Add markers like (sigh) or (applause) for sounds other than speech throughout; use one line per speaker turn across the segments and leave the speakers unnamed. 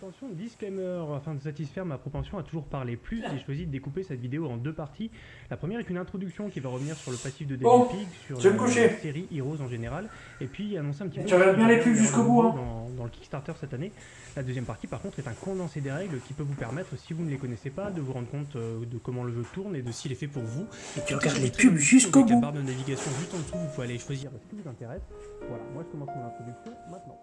Attention, disclaimer, afin de satisfaire ma propension à toujours parler plus, j'ai choisi de découper cette vidéo en deux parties. La première est une introduction qui va revenir sur le passif de Pig, sur la série Heroes en général, et puis annoncer un petit peu...
Tu regardes bien les pubs jusqu'au bout, hein.
Dans, dans le Kickstarter cette année. La deuxième partie, par contre, est un condensé des règles qui peut vous permettre, si vous ne les connaissez pas, de vous rendre compte euh, de comment le jeu tourne et de s'il est fait pour vous. Et
Tu regardes les pubs jusqu'au
la
bout.
barre de navigation juste en dessous, vous pouvez aller choisir ce qui vous intéresse. Voilà, moi je commence mon introduction maintenant.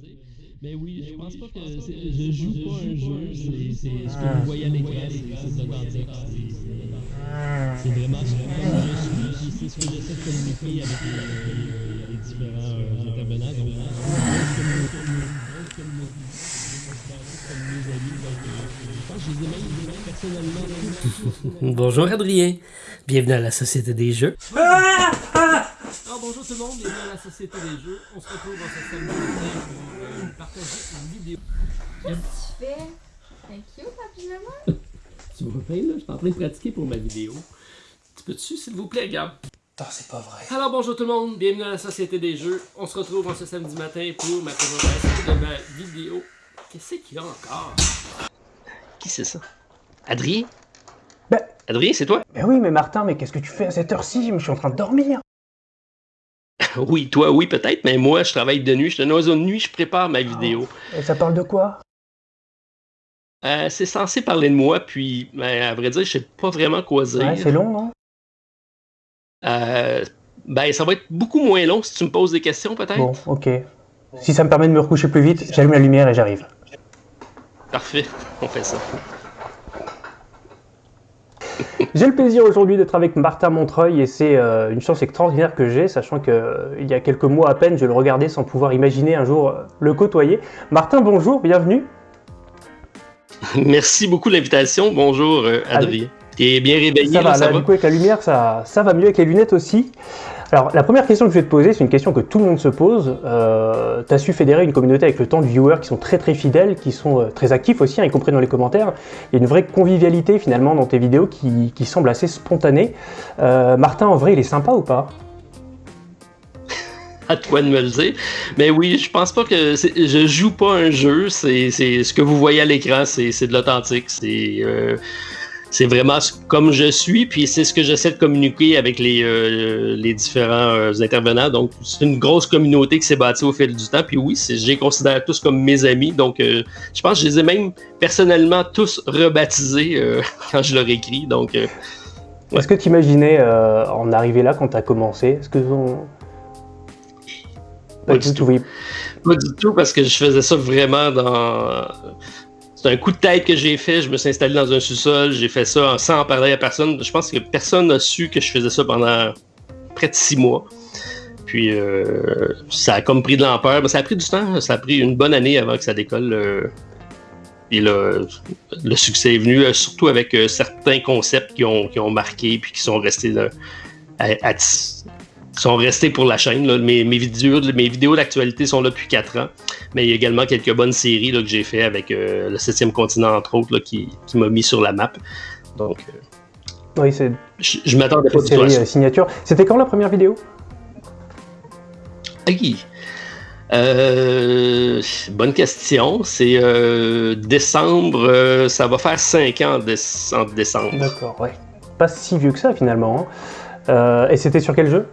Dire. Mais oui, je pense pas que c'est- je joue pas un jeu, c'est c'est ce que
Ah.
vous voyez à l'écran, c'est c'est authentique. c'est- vraiment ce que je suis, c'est ce que j'essaie de communiquer avec les, différents euh, intervenants. Donc.
Bonjour Adrien, bienvenue à la Société des Jeux.
Ah Ah
Ah, tout le monde, bienvenue à la Société des Jeux. On se retrouve dans ce samedi matin pour euh, partager une vidéo.
tu fais cute en pyjama?
Tu vois bien, là, je suis en train de pratiquer pour ma vidéo. Tu peux-tu, s'il vous plaît, regarde?
Putain, c'est pas vrai.
Alors bonjour tout le monde, bienvenue à la Société des Jeux. On se retrouve en ce samedi matin pour ma présentation de ma vidéo. Qu'est-ce qu'il y a encore?
Qui c'est ça? Adrien?
Ben-
Adrien, c'est toi?
Mais oui, mais Martin, mais qu'est-ce que tu fais à cette heure-ci? Je suis en train de dormir. (laughs)
Oui, toi, oui, peut-être, mais moi, je travaille de nuit, je suis un oiseau de nuit, je prépare ma vidéo.
Et ça parle de quoi?
Euh, c'est censé parler de moi, puis, ben, à vrai dire, je sais pas vraiment quoi dire.
Ouais, c'est long, non
Euh, ben, ça va être beaucoup moins long si tu me poses des questions, peut-être.
Bon, ok. Si ça me permet de me recoucher plus vite, j'allume la lumière et j'arrive.
Parfait, on fait ça. (laughs)
J'ai le plaisir aujourd'hui d'être avec Martin Montreuil et c'est euh, une chance extraordinaire que j'ai, sachant que euh, y a quelques mois à peine, je le regardais sans pouvoir imaginer un jour euh, le côtoyer. Martin, bonjour, bienvenue. (laughs)
Merci beaucoup de l'invitation. Bonjour, Adrien. T'es bien réveillé,
Ça
là,
va,
ça
là,
va?
du coup, avec la lumière, ça, ça va mieux avec les lunettes aussi. Alors, la première question que je vais te poser, c'est une question que tout le monde se pose. Euh, tu as su fédérer une communauté avec le temps de viewers qui sont très très fidèles, qui sont euh, très actifs aussi, hein, y compris dans les commentaires. Il y a une vraie convivialité finalement dans tes vidéos qui, qui semble assez spontanée. Euh, Martin, en vrai, il est sympa ou pas? (laughs)
À toi de me le dire. Mais oui, je pense pas que je joue pas un jeu. C'est ce que vous voyez à l'écran, c'est c'est de l'authentique. C'est euh, c'est vraiment comme je suis, puis c'est ce que j'essaie de communiquer avec les, euh, les différents euh, intervenants. Donc, c'est une grosse communauté qui s'est bâtie au fil du temps. Puis oui, je les considère tous comme mes amis. Donc, euh, je pense que je les ai même personnellement tous rebaptisés (laughs) quand je leur écris. Donc, Ouais.
Est-ce que tu imaginais en arriver là quand tu as commencé Est-ce que on-
Pas du
tu
tout.
voyais-
Pas du tout, parce que je faisais ça vraiment dans. C'est un coup de tête que j'ai fait. Je me suis installé dans un sous-sol. J'ai fait ça sans en parler à personne. Je pense que personne n'a su que je faisais ça pendant près de six mois. Puis euh, ça a comme pris de l'ampleur. Mais ça a pris du temps. Ça a pris une bonne année avant que ça décolle. euh. Et là, le succès est venu, euh, surtout avec certains concepts qui ont, qui ont marqué puis qui sont restés là, à- sont restés pour la chaîne. là. Mes, mes vidéos, mes vidéos d'actualité sont là depuis 4 ans. Mais il y a également quelques bonnes séries là, que j'ai fait avec euh, le 7e continent, entre autres, là, qui, qui m'a mis sur la map. Donc, euh,
Oui, c'est
je, je m'attendais pas du tout à
euh, signature. C'était quand la première vidéo?
Euh, bonne question. C'est décembre, ça va faire 5 ans en, déce- en décembre.
D'accord, ouais. Pas si vieux que ça finalement. hein. Et c'était sur quel jeu?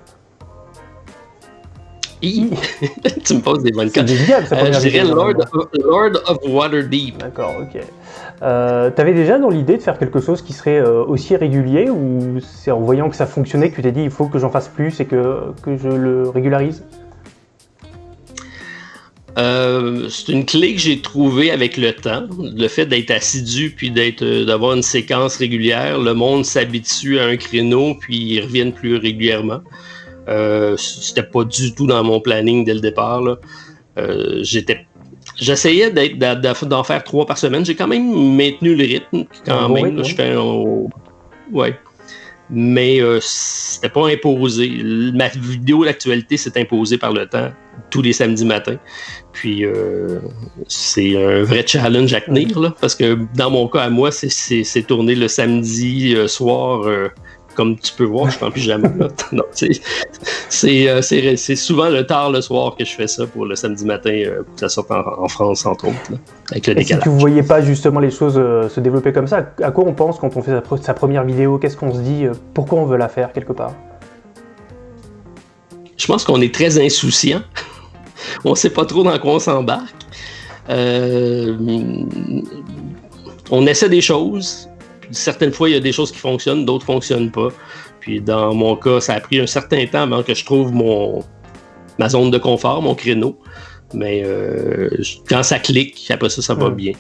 (laughs)
tu me poses des bonnes
C'est
questions. Euh, je dirais Lord of, Lord of Waterdeep.
D'accord, ok. Euh, T'avais déjà dans l'idée de faire quelque chose qui serait euh, aussi régulier ou c'est en voyant que ça fonctionnait que tu t'es dit il faut que j'en fasse plus et que, que je le régularise?
Euh, c'est une clé que j'ai trouvée avec le temps, le fait d'être assidu puis d'être euh, d'avoir une séquence régulière. Le monde s'habitue à un créneau puis ils reviennent plus régulièrement. Euh, C'était pas du tout dans mon planning dès le départ. là. Euh, J'étais J'essayais d'en faire trois par semaine. J'ai quand même maintenu le rythme. Quand
bon
même,
rythme,
là, je fais un- ouais. Mais euh, c'était pas imposé. Ma vidéo d'actualité s'est imposée par le temps tous les samedis matins. Puis euh, c'est un vrai challenge à tenir là, parce que dans mon cas à moi, c'est- tourné le samedi soir. Comme tu peux voir, je suis en pyjama. (laughs) c'est- euh, c'est- souvent le tard le soir que je fais ça pour le samedi matin, euh, pour que ça sorte en, en France, entre autres, là, avec le
Et si
décalage.
tu voyais pas justement les choses euh, se développer comme ça, à quoi on pense quand on fait sa, pre- sa première vidéo? Qu'est-ce qu'on se dit euh, Pourquoi on veut la faire quelque part?
Je pense qu'on est très insouciant. (laughs) on sait pas trop dans quoi on s'embarque. On essaie des choses. Certaines fois, il y a des choses qui fonctionnent, d'autres fonctionnent pas. Puis dans mon cas, ça a pris un certain temps avant que je trouve mon ma zone de confort, mon créneau. Mais euh, quand ça clique, après ça, ça va bien.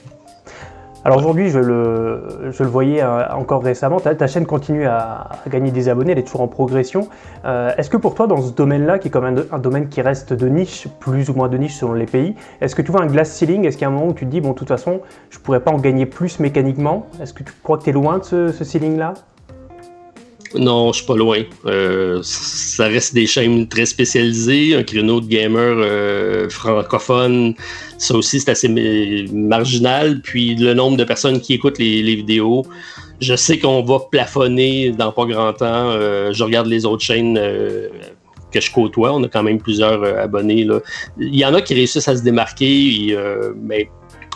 Alors aujourd'hui, je le, voyais euh, encore récemment, ta, chaîne continue à, gagner des abonnés, elle est toujours en progression. Euh, est-ce que pour toi, dans ce domaine-là, qui est quand même un, un domaine qui reste de niche, plus ou moins de niche selon les pays, est-ce que tu vois un glass ceiling? Est-ce qu'il y a un moment où tu te dis, bon, de toute façon, je pourrais pas en gagner plus mécaniquement? Est-ce que tu crois que tu es loin de ce, ce ceiling-là?
Non, je suis pas loin. Euh, ça reste des chaînes très spécialisées, un créneau de gamer euh, francophone. Ça aussi, c'est assez ma- marginal. Puis le nombre de personnes qui écoutent les, vidéos, je sais qu'on va plafonner dans pas grand temps. Euh, je regarde les autres chaînes euh, que je côtoie. On a quand même plusieurs euh, abonnés. Il y en a qui réussissent à se démarquer, mais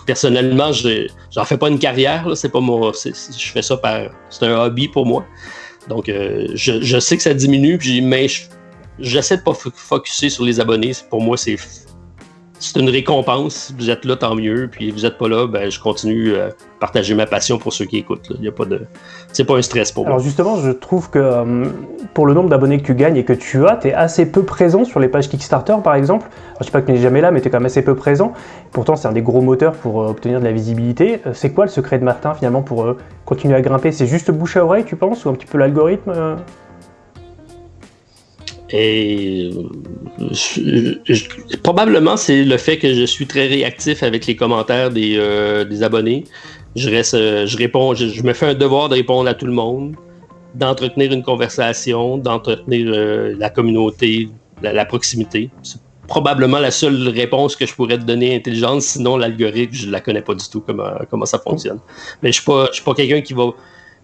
personnellement, je j'en fais pas une carrière. C'est pas moi. je fais ça par. C'est un hobby pour moi. Donc, euh, je, je sais que ça diminue, puis, mais je- j'essaie de pas fo- focuser sur les abonnés. Pour moi, c'est c'est une récompense. Vous êtes là, tant mieux. Puis vous êtes pas là, ben, je continue à partager ma passion pour ceux qui écoutent. là. Il y a pas de, c'est pas un stress pour
Alors
moi.
justement, je trouve que euh, pour le nombre d'abonnés que tu gagnes et que tu as, tu es assez peu présent sur les pages Kickstarter par exemple. Alors, je sais pas que tu n'es jamais là, mais tu es quand même assez peu présent. Pourtant, c'est un des gros moteurs pour euh, obtenir de la visibilité. Euh, c'est quoi le secret de Martin finalement pour euh, continuer à grimper? C'est juste bouche à oreille, tu penses? Ou un petit peu l'algorithme euh?
Et euh, je- je- probablement, c'est le fait que je suis très réactif avec les commentaires des, euh, des abonnés. Je reste, euh, je réponds, je, me fais un devoir de répondre à tout le monde, d'entretenir une conversation, d'entretenir euh, la communauté, la, la proximité. C'est probablement la seule réponse que je pourrais te donner intelligente. Sinon, l'algorithme, je la connais pas du tout comment, comment ça fonctionne. Mais je suis pas, pas quelqu'un qui va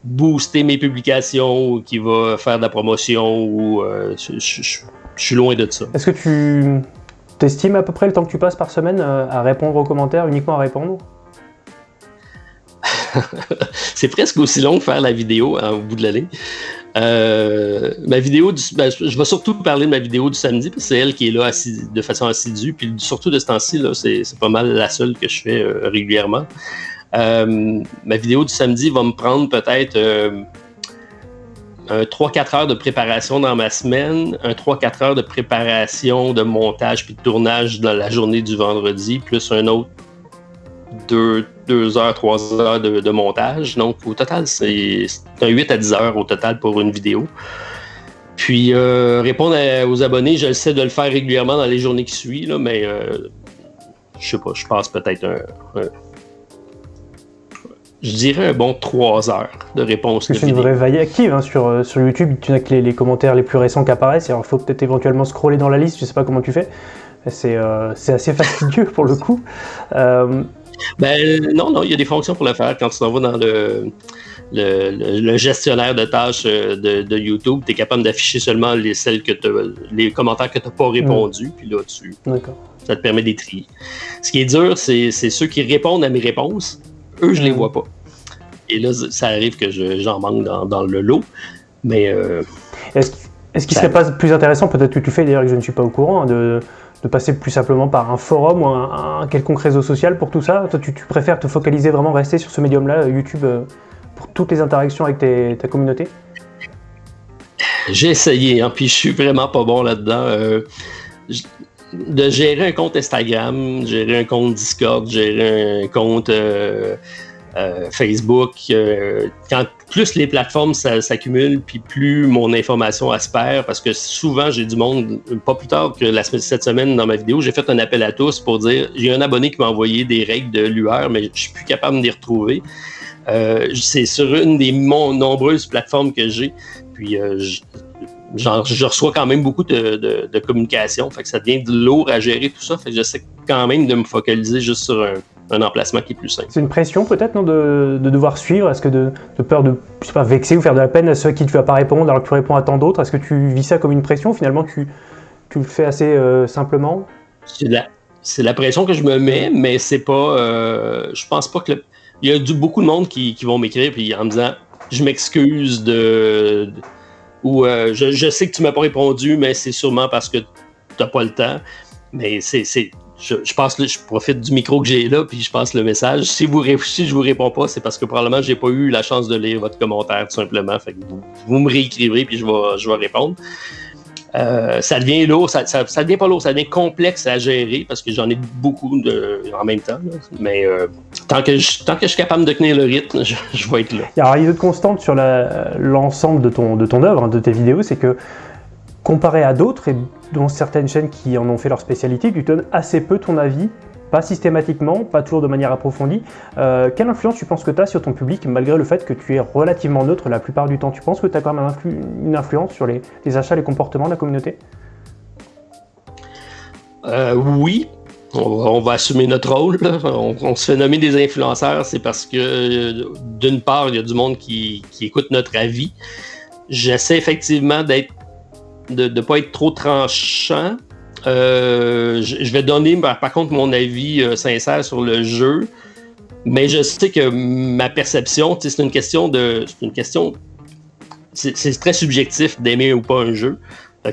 booster mes publications ou qui va faire de la promotion ou euh, je, je- je- je suis loin de ça.
Est-ce que tu t'estimes à peu près le temps que tu passes par semaine euh, à répondre aux commentaires, uniquement à répondre? (laughs)
C'est presque aussi long que faire la vidéo hein, au bout de la ligne. Euh, ma vidéo, du, ben, je vais surtout parler de ma vidéo du samedi parce que c'est elle qui est là de façon assidue. Puis surtout de ce temps-ci, c'est, c'est pas mal la seule que je fais euh, régulièrement. Euh, ma vidéo du samedi va me prendre peut-être euh, un 3-4 heures de préparation dans ma semaine, un 3-4 heures de préparation de montage puis de tournage dans la journée du vendredi, plus un autre 2, heures, 3 heures de, montage. Donc, au total, c'est un 8 à 10 heures au total pour une vidéo. Puis, euh, répondre aux abonnés, je sais de le faire régulièrement dans les journées qui suivent, mais euh, je sais pas, je passe peut-être un- Je dirais un bon 3 heures de réponse de
c'est une vraie veille active hein, sur, euh, sur YouTube. Tu n'as que les, les commentaires les plus récents qui apparaissent. Alors, il faut peut-être éventuellement scroller dans la liste. Je sais pas comment tu fais. C'est euh, assez fastidieux pour le coup. Euh,
Ben non, non, il y a des fonctions pour le faire. Quand tu t'en vas dans le, le, le- le gestionnaire de tâches de, de YouTube, tu es capable d'afficher seulement les, celles que les commentaires que tu n'as pas répondu. Puis là, tu,
D'accord.
ça te permet d'y trier. Ce qui est dur, c'est ceux qui répondent à mes réponses. Eux, je les
Mm.
vois pas. Et là, ça arrive que je- j'en manque dans, dans le lot. Mais euh,
Est-ce est-ce qu'il
Ça-
serait pas plus intéressant, peut-être que tu fais d'ailleurs que je ne suis pas au courant, de, de passer plus simplement par un forum ou un, un quelconque réseau social pour tout ça? Toi, tu, tu préfères te focaliser vraiment, rester sur ce médium-là, euh, YouTube, euh, pour toutes les interactions avec tes- ta communauté?
J'ai essayé, hein, puis je suis vraiment pas bon là-dedans. Euh, de gérer un compte Instagram, gérer un compte Discord, gérer un compte euh, euh, Facebook. euh, quand plus les plateformes s'accumulent, puis plus mon information aspère, parce que souvent j'ai du monde, pas plus tard que la cette semaine dans ma vidéo, j'ai fait un appel à tous pour dire j'ai un abonné qui m'a envoyé des règles de l'UR, mais je suis plus capable de les retrouver. C'est sur une des mon- nombreuses plateformes que j'ai, puis je, je reçois quand même beaucoup de, de, de communication, fait que ça devient de lourd à gérer tout ça, fait que j'essaie quand même de me focaliser juste sur un, un emplacement qui est plus simple.
C'est une pression peut-être non, de, de devoir suivre? Est-ce que de, de peur de je sais pas, vexer ou faire de la peine à ceux à qui tu vas pas répondre alors que tu réponds à tant d'autres? Est-ce que tu vis ça comme une pression Finalement, tu, tu le fais assez euh, simplement?
C'est la, c'est la pression que je me mets, mais c'est pas. euh, je pense pas que. le- il y a du, beaucoup de monde qui, qui vont m'écrire puis en me disant Je m'excuse de. de- ou euh, je, sais que tu m'as pas répondu, mais c'est sûrement parce que t'as pas le temps. Mais c'est. je, je que je profite du micro que j'ai là, puis je passe le message. Si, vous, si je vous réponds pas, c'est parce que probablement j'ai pas eu la chance de lire votre commentaire, tout simplement. Fait que vous, vous me réécrivrez, puis je vais, je vais répondre. Euh, ça devient lourd, ça, ça, ça devient pas lourd, ça devient complexe à gérer parce que j'en ai beaucoup de, en même temps. Mais euh, tant, que je, tant que je suis capable de tenir le rythme, je, je vais être là.
Alors, il y a une autre constante sur l'ensemble de ton, de ton œuvre, hein, de tes vidéos, c'est que comparé à d'autres, et dont certaines chaînes qui en ont fait leur spécialité, tu donnes assez peu ton avis, pas systématiquement, pas toujours de manière approfondie. Euh, quelle influence tu penses que tu as sur ton public, malgré le fait que tu es relativement neutre la plupart du temps? Tu penses que tu as quand même influ- une influence sur les, les achats, les comportements de la communauté?
Euh, oui, on va, assumer notre rôle. On, se fait nommer des influenceurs, c'est parce que euh, d'une part, il y a du monde qui, écoute notre avis. J'essaie effectivement de ne pas être trop tranchant. Euh, je, vais donner par, contre mon avis euh, sincère sur le jeu, mais je sais que ma perception, c'est une question de. C'est une question. C'est très subjectif d'aimer ou pas un jeu.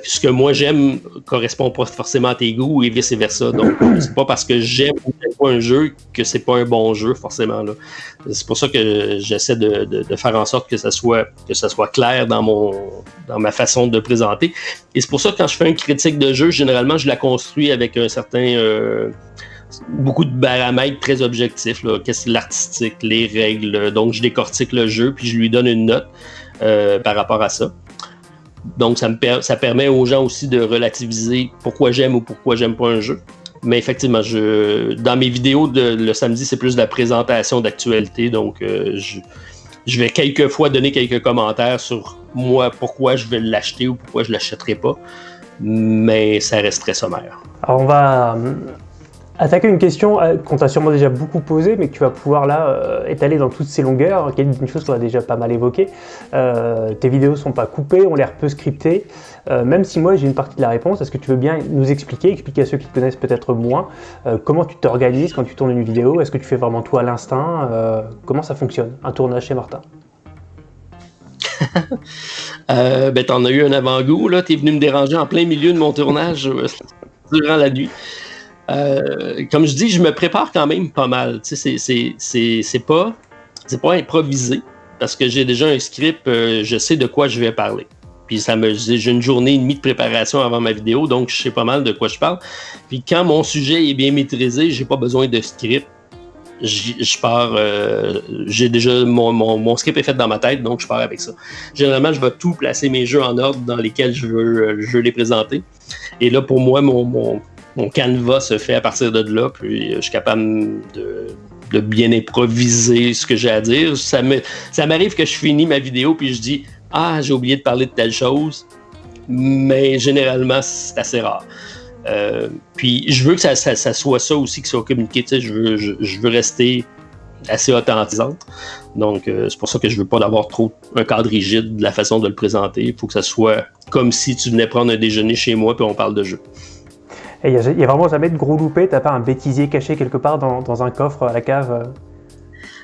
Ce que moi j'aime correspond pas forcément à tes goûts et vice versa. Donc, (clears throat) c'est pas parce que j'aime ou j'aime pas un jeu que c'est pas un bon jeu forcément. là. C'est pour ça que j'essaie de, de- de faire en sorte que ça soit que ça soit clair dans mon dans ma façon de présenter. Et c'est pour ça que quand je fais une critique de jeu, généralement je la construis avec un certain euh, beaucoup de paramètres très objectifs. là. Qu'est-ce que l'artistique, les règles. Donc je décortique le jeu puis je lui donne une note euh, par rapport à ça. Donc, ça, me ça permet aux gens aussi de relativiser pourquoi j'aime ou pourquoi j'aime pas un jeu. Mais effectivement, je, dans mes vidéos de, le samedi, c'est plus de la présentation d'actualité. Donc, euh, je, je vais quelquefois donner quelques commentaires sur moi, pourquoi je vais l'acheter ou pourquoi je l'achèterai pas. Mais ça reste très sommaire.
On va attaquer une question euh, qu'on t'a sûrement déjà beaucoup posée, mais que tu vas pouvoir là euh, étaler dans toutes ses longueurs, qui est une chose qu'on a déjà pas mal évoquée. Euh, tes vidéos sont pas coupées, ont l'air peu scriptées. Même si moi j'ai une partie de la réponse, est-ce que tu veux bien nous expliquer, expliquer à ceux qui te connaissent peut-être moins, comment tu t'organises quand tu tournes une vidéo? Est-ce que tu fais vraiment tout à l'instinct? Comment ça fonctionne, un tournage chez Martin? (laughs)
Ben, t'en as eu un avant-goût, là. T'es venu me déranger en plein milieu de mon tournage (laughs) durant la nuit. Euh, comme je dis, je me prépare quand même pas mal. C'est- c'est- c'est c'est pas, c'est pas improvisé parce que j'ai déjà un script, euh, je sais de quoi je vais parler. Puis ça me, j'ai une journée et demie de préparation avant ma vidéo, donc je sais pas mal de quoi je parle. Puis quand mon sujet est bien maîtrisé, j'ai pas besoin de script. Je pars, euh, j'ai déjà mon, mon, script est fait dans ma tête, donc je pars avec ça. Généralement, je vais tout placer mes jeux en ordre dans lesquels je veux, je veux les présenter. Et là, pour moi, mon, mon canevas se fait à partir de là, puis je suis capable de, bien improviser ce que j'ai à dire. Ça m'arrive que je finis ma vidéo, puis je dis Ah, j'ai oublié de parler de telle chose, mais généralement, c'est assez rare. Euh, puis je veux que ça, soit ça aussi qui soit communiqué. Je veux, je veux rester assez authentisante. Donc, euh, c'est pour ça que je veux pas d'avoir trop un cadre rigide de la façon de le présenter. Il faut que ça soit comme si tu venais prendre un déjeuner chez moi puis on parle de jeu.
Et il n'y a, vraiment jamais de gros loupé, t'as pas un bêtisier caché quelque part dans, dans un coffre à la cave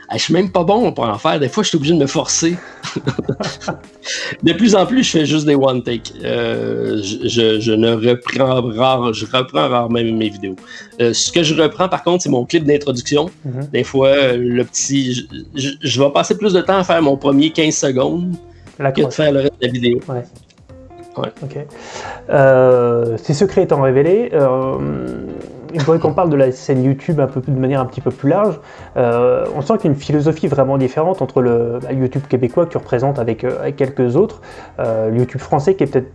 Ah, je suis même pas bon pour en faire. Des fois, je suis obligé de me forcer. (laughs) de plus en plus, je fais juste des one take. Euh, je, ne reprends rare, je reprends rarement mes vidéos. Euh, ce que je reprends, par contre, c'est mon clip d'introduction.
Mhm.
Des fois, le petit, je, je- je vais passer plus de temps à faire mon premier 15 secondes
La
que de faire le reste de la vidéo.
Euh, ces secrets étant révélés, euh, il faudrait qu'on parle de la scène YouTube un peu, de manière un petit peu plus large. Euh, on sent qu'il y a une philosophie vraiment différente entre le bah, YouTube québécois que tu représentes avec, euh, quelques autres, YouTube français qui est peut-être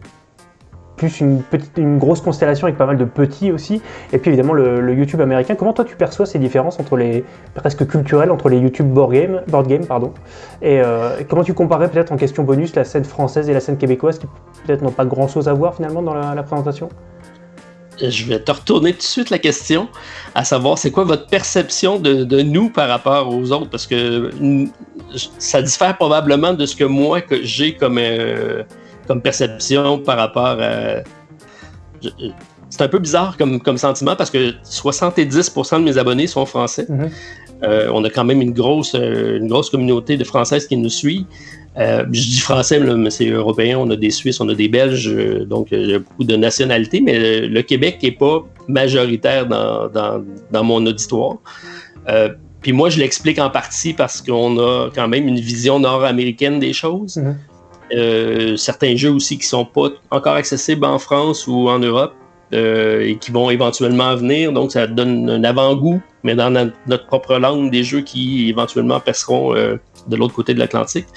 plus une, petite, une grosse constellation avec pas mal de petits aussi, et puis évidemment le, YouTube américain. Comment toi tu perçois ces différences entre les presque culturelles entre les YouTube board game, board game pardon, et euh, comment tu comparais peut-être en question bonus la scène française et la scène québécoise qui peut-être n'ont pas grand-chose à voir finalement dans la, présentation?
Je vais te retourner tout de suite la question, à savoir c'est quoi votre perception de, de, nous par rapport aux autres, parce que mm, ça diffère probablement de ce que moi que j'ai comme euh, comme perception par rapport à. C'est un peu bizarre comme, comme sentiment parce que 70% de mes abonnés sont français.
Mhm.
Euh, on a quand même une grosse, euh, une grosse communauté de Françaises qui nous suit. Euh, je dis français, mais c'est européen. On a des Suisses, on a des Belges, euh, donc il y a beaucoup de nationalités, mais le, le Québec n'est pas majoritaire dans, dans, dans mon auditoire. Euh, puis moi, je l'explique en partie parce qu'on a quand même une vision nord-américaine des choses.
Mhm.
Euh, certains jeux aussi qui sont pas encore accessibles en France ou en Europe euh, et qui vont éventuellement venir. Donc, ça donne un avant-goût, mais dans notre propre langue, des jeux qui éventuellement passeront euh, de l'autre côté de l'Atlantique.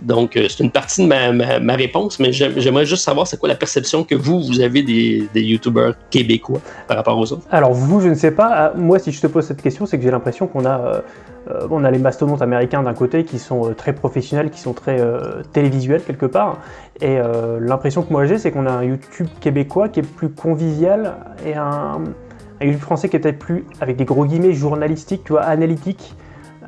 Donc, euh, c'est une partie de ma, ma- réponse, mais j'aim- j'aimerais juste savoir c'est quoi la perception que vous, vous avez des, des YouTubers québécois par rapport aux autres.
Alors vous, je ne sais pas. Ah, Moi, si je te pose cette question, c'est que j'ai l'impression qu'on a, euh, euh, a les mastodontes américains d'un côté qui sont très professionnels, qui sont très télévisuels quelque part, et l'impression que moi j'ai, c'est qu'on a un YouTube québécois qui est plus convivial et un, un YouTube français qui est peut-être plus, avec des gros guillemets, journalistique, tu vois, analytique.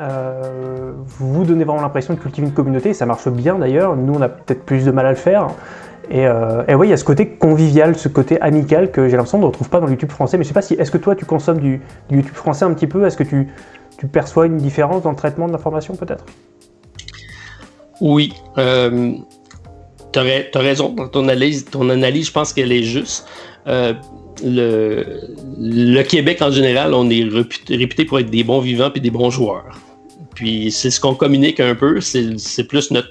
Euh, vous donnez vraiment l'impression de cultiver une communauté, ça marche bien d'ailleurs. Nous, on a peut-être plus de mal à le faire. Et, euh, et oui, il y a ce côté convivial, ce côté amical que j'ai l'impression de ne retrouve pas dans le YouTube français. Mais je sais pas si, est-ce que toi tu consommes du, YouTube français un petit peu? Est-ce que tu, perçois une différence dans le traitement de l'information peut-être?
Oui, euh, tu as, raison dans ton analyse. Ton analyse, je pense qu'elle est juste. Euh, le, le Québec en général, on est réputé, réputé pour être des bons vivants et des bons joueurs. Puis c'est ce qu'on communique un peu, c'est plus notre,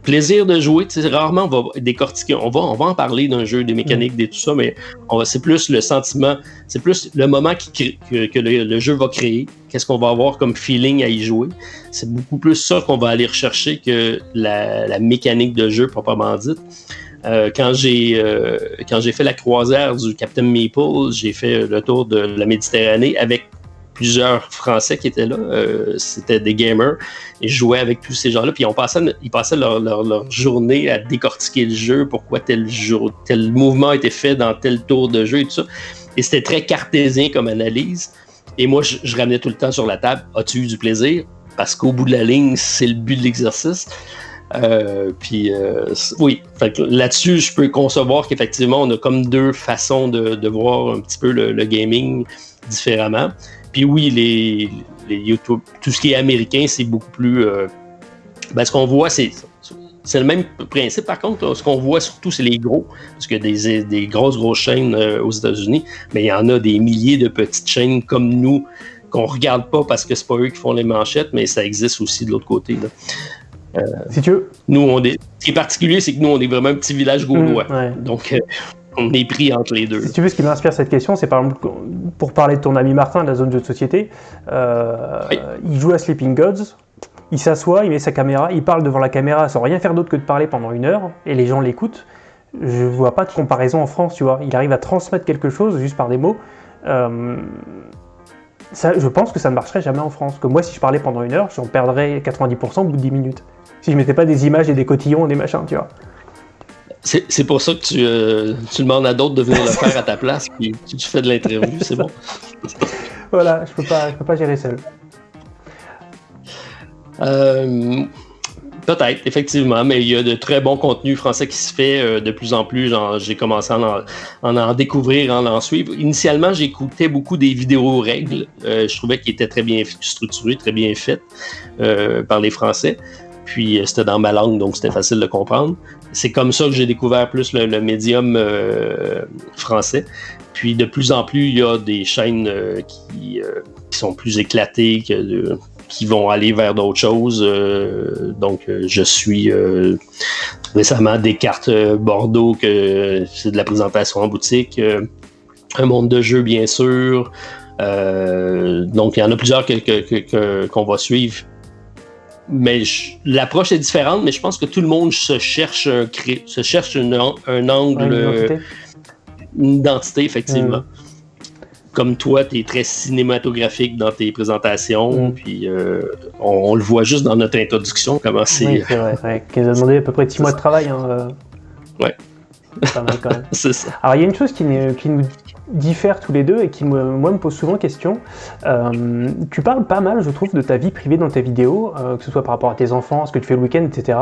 plaisir de jouer. Rarement on va décortiquer, on va, en parler d'un jeu, des mécaniques, des tout ça, mais c'est plus le sentiment, c'est plus le moment que, le, jeu va créer, qu'est-ce qu'on va avoir comme feeling à y jouer? C'est beaucoup plus ça qu'on va aller rechercher que la, la mécanique de jeu proprement dite. Euh, quand j'ai euh, quand j'ai fait la croisière du Captain Maple, j'ai fait le tour de la Méditerranée avec plusieurs Français qui étaient là. Euh, C'était des gamers. Je jouais avec tous ces gens-là. Puis on passait, ils passaient leur, journée à décortiquer le jeu, pourquoi tel, mouvement a été fait dans tel tour de jeu et tout ça. Et c'était très cartésien comme analyse. Et moi, je, ramenais tout le temps sur la table As-tu eu du plaisir Parce qu'au bout de la ligne, c'est le but de l'exercice. Euh, puis euh, oui, là-dessus, je peux concevoir qu'effectivement, on a comme deux façons de, voir un petit peu le gaming différemment. Puis oui, les, les YouTube, tout ce qui est américain, c'est beaucoup plus. euh, ben, ce qu'on voit, c'est. C'est le même principe, par contre. Ce qu'on voit surtout, c'est les gros. Parce a des, des grosses, grosses chaînes euh, aux États-Unis. Mais il y en a des milliers de petites chaînes comme nous qu'on regarde pas parce que c'est pas eux qui font les manchettes, mais ça existe aussi de l'autre côté. là.
Si tu veux.
Nous, on est. Ce qui est particulier, c'est que nous, on est vraiment un petit village gaulois.
Mm, ouais.
Donc, euh, on est pris entre les deux.
Si tu veux, ce qui m'inspire cette question, c'est par exemple, pour parler de ton ami Martin de la zone de société, euh,
Oui.
il joue à Sleeping Gods, il s'assoit, il met sa caméra, il parle devant la caméra sans rien faire d'autre que de parler pendant une heure, et les gens l'écoutent. Je vois pas de comparaison en France, tu vois. Il arrive à transmettre quelque chose juste par des mots. Euh, ça, je pense que ça ne marcherait jamais en France. Que moi, si je parlais pendant une heure, j'en perdrais 90% au bout de 10 minutes. Si je mettais pas des images et des cotillons et des machins, tu vois.
C'est c'est pour ça que tu, euh, tu demandes à d'autres de venir le faire à ta place, puis tu, fais de l'interview, c'est bon.
Voilà, je peux pas, je peux pas gérer seul.
Euh, Peut-être, effectivement, mais il y a de très bons contenus français qui se fait euh, de plus en plus. J'ai commencé à en, en, en découvrir, à en suivre. Initialement, j'écoutais beaucoup des vidéos règles. Euh, je trouvais qu'ils étaient très bien structurés, très bien faits euh, par les Français. Puis euh, c'était dans ma langue, donc c'était facile de comprendre. C'est comme ça que j'ai découvert plus le, médium euh, français. Puis de plus en plus, il y a des chaînes euh, qui, sont plus éclatées qui vont aller vers d'autres choses. Donc, je suis récemment des cartes Bordeaux que c'est de la présentation en boutique. Un monde de jeu, bien sûr. Donc, il y en a plusieurs qu'on que, va suivre. Mais l'approche est différente, mais je pense que tout le monde se cherche un, cré- se cherche une un angle,
une identité.
une identité, effectivement.
Mm.
Comme toi, tu es très cinématographique dans tes présentations,
Mm.
puis euh, on, on le voit juste dans notre introduction, comment c'est.
Oui, c'est vrai, qui nous a demandé à peu près 6 (laughs) mois de travail. Hein, euh.
Ouais.
C'est (laughs)
c'est ça.
Alors, il y a une chose qui, qui nous diffère tous les deux et qui, moi, me pose souvent question. Euh, tu parles pas mal, je trouve, de ta vie privée dans tes vidéos, euh, que ce soit par rapport à tes enfants, ce que tu fais le week-end, etc.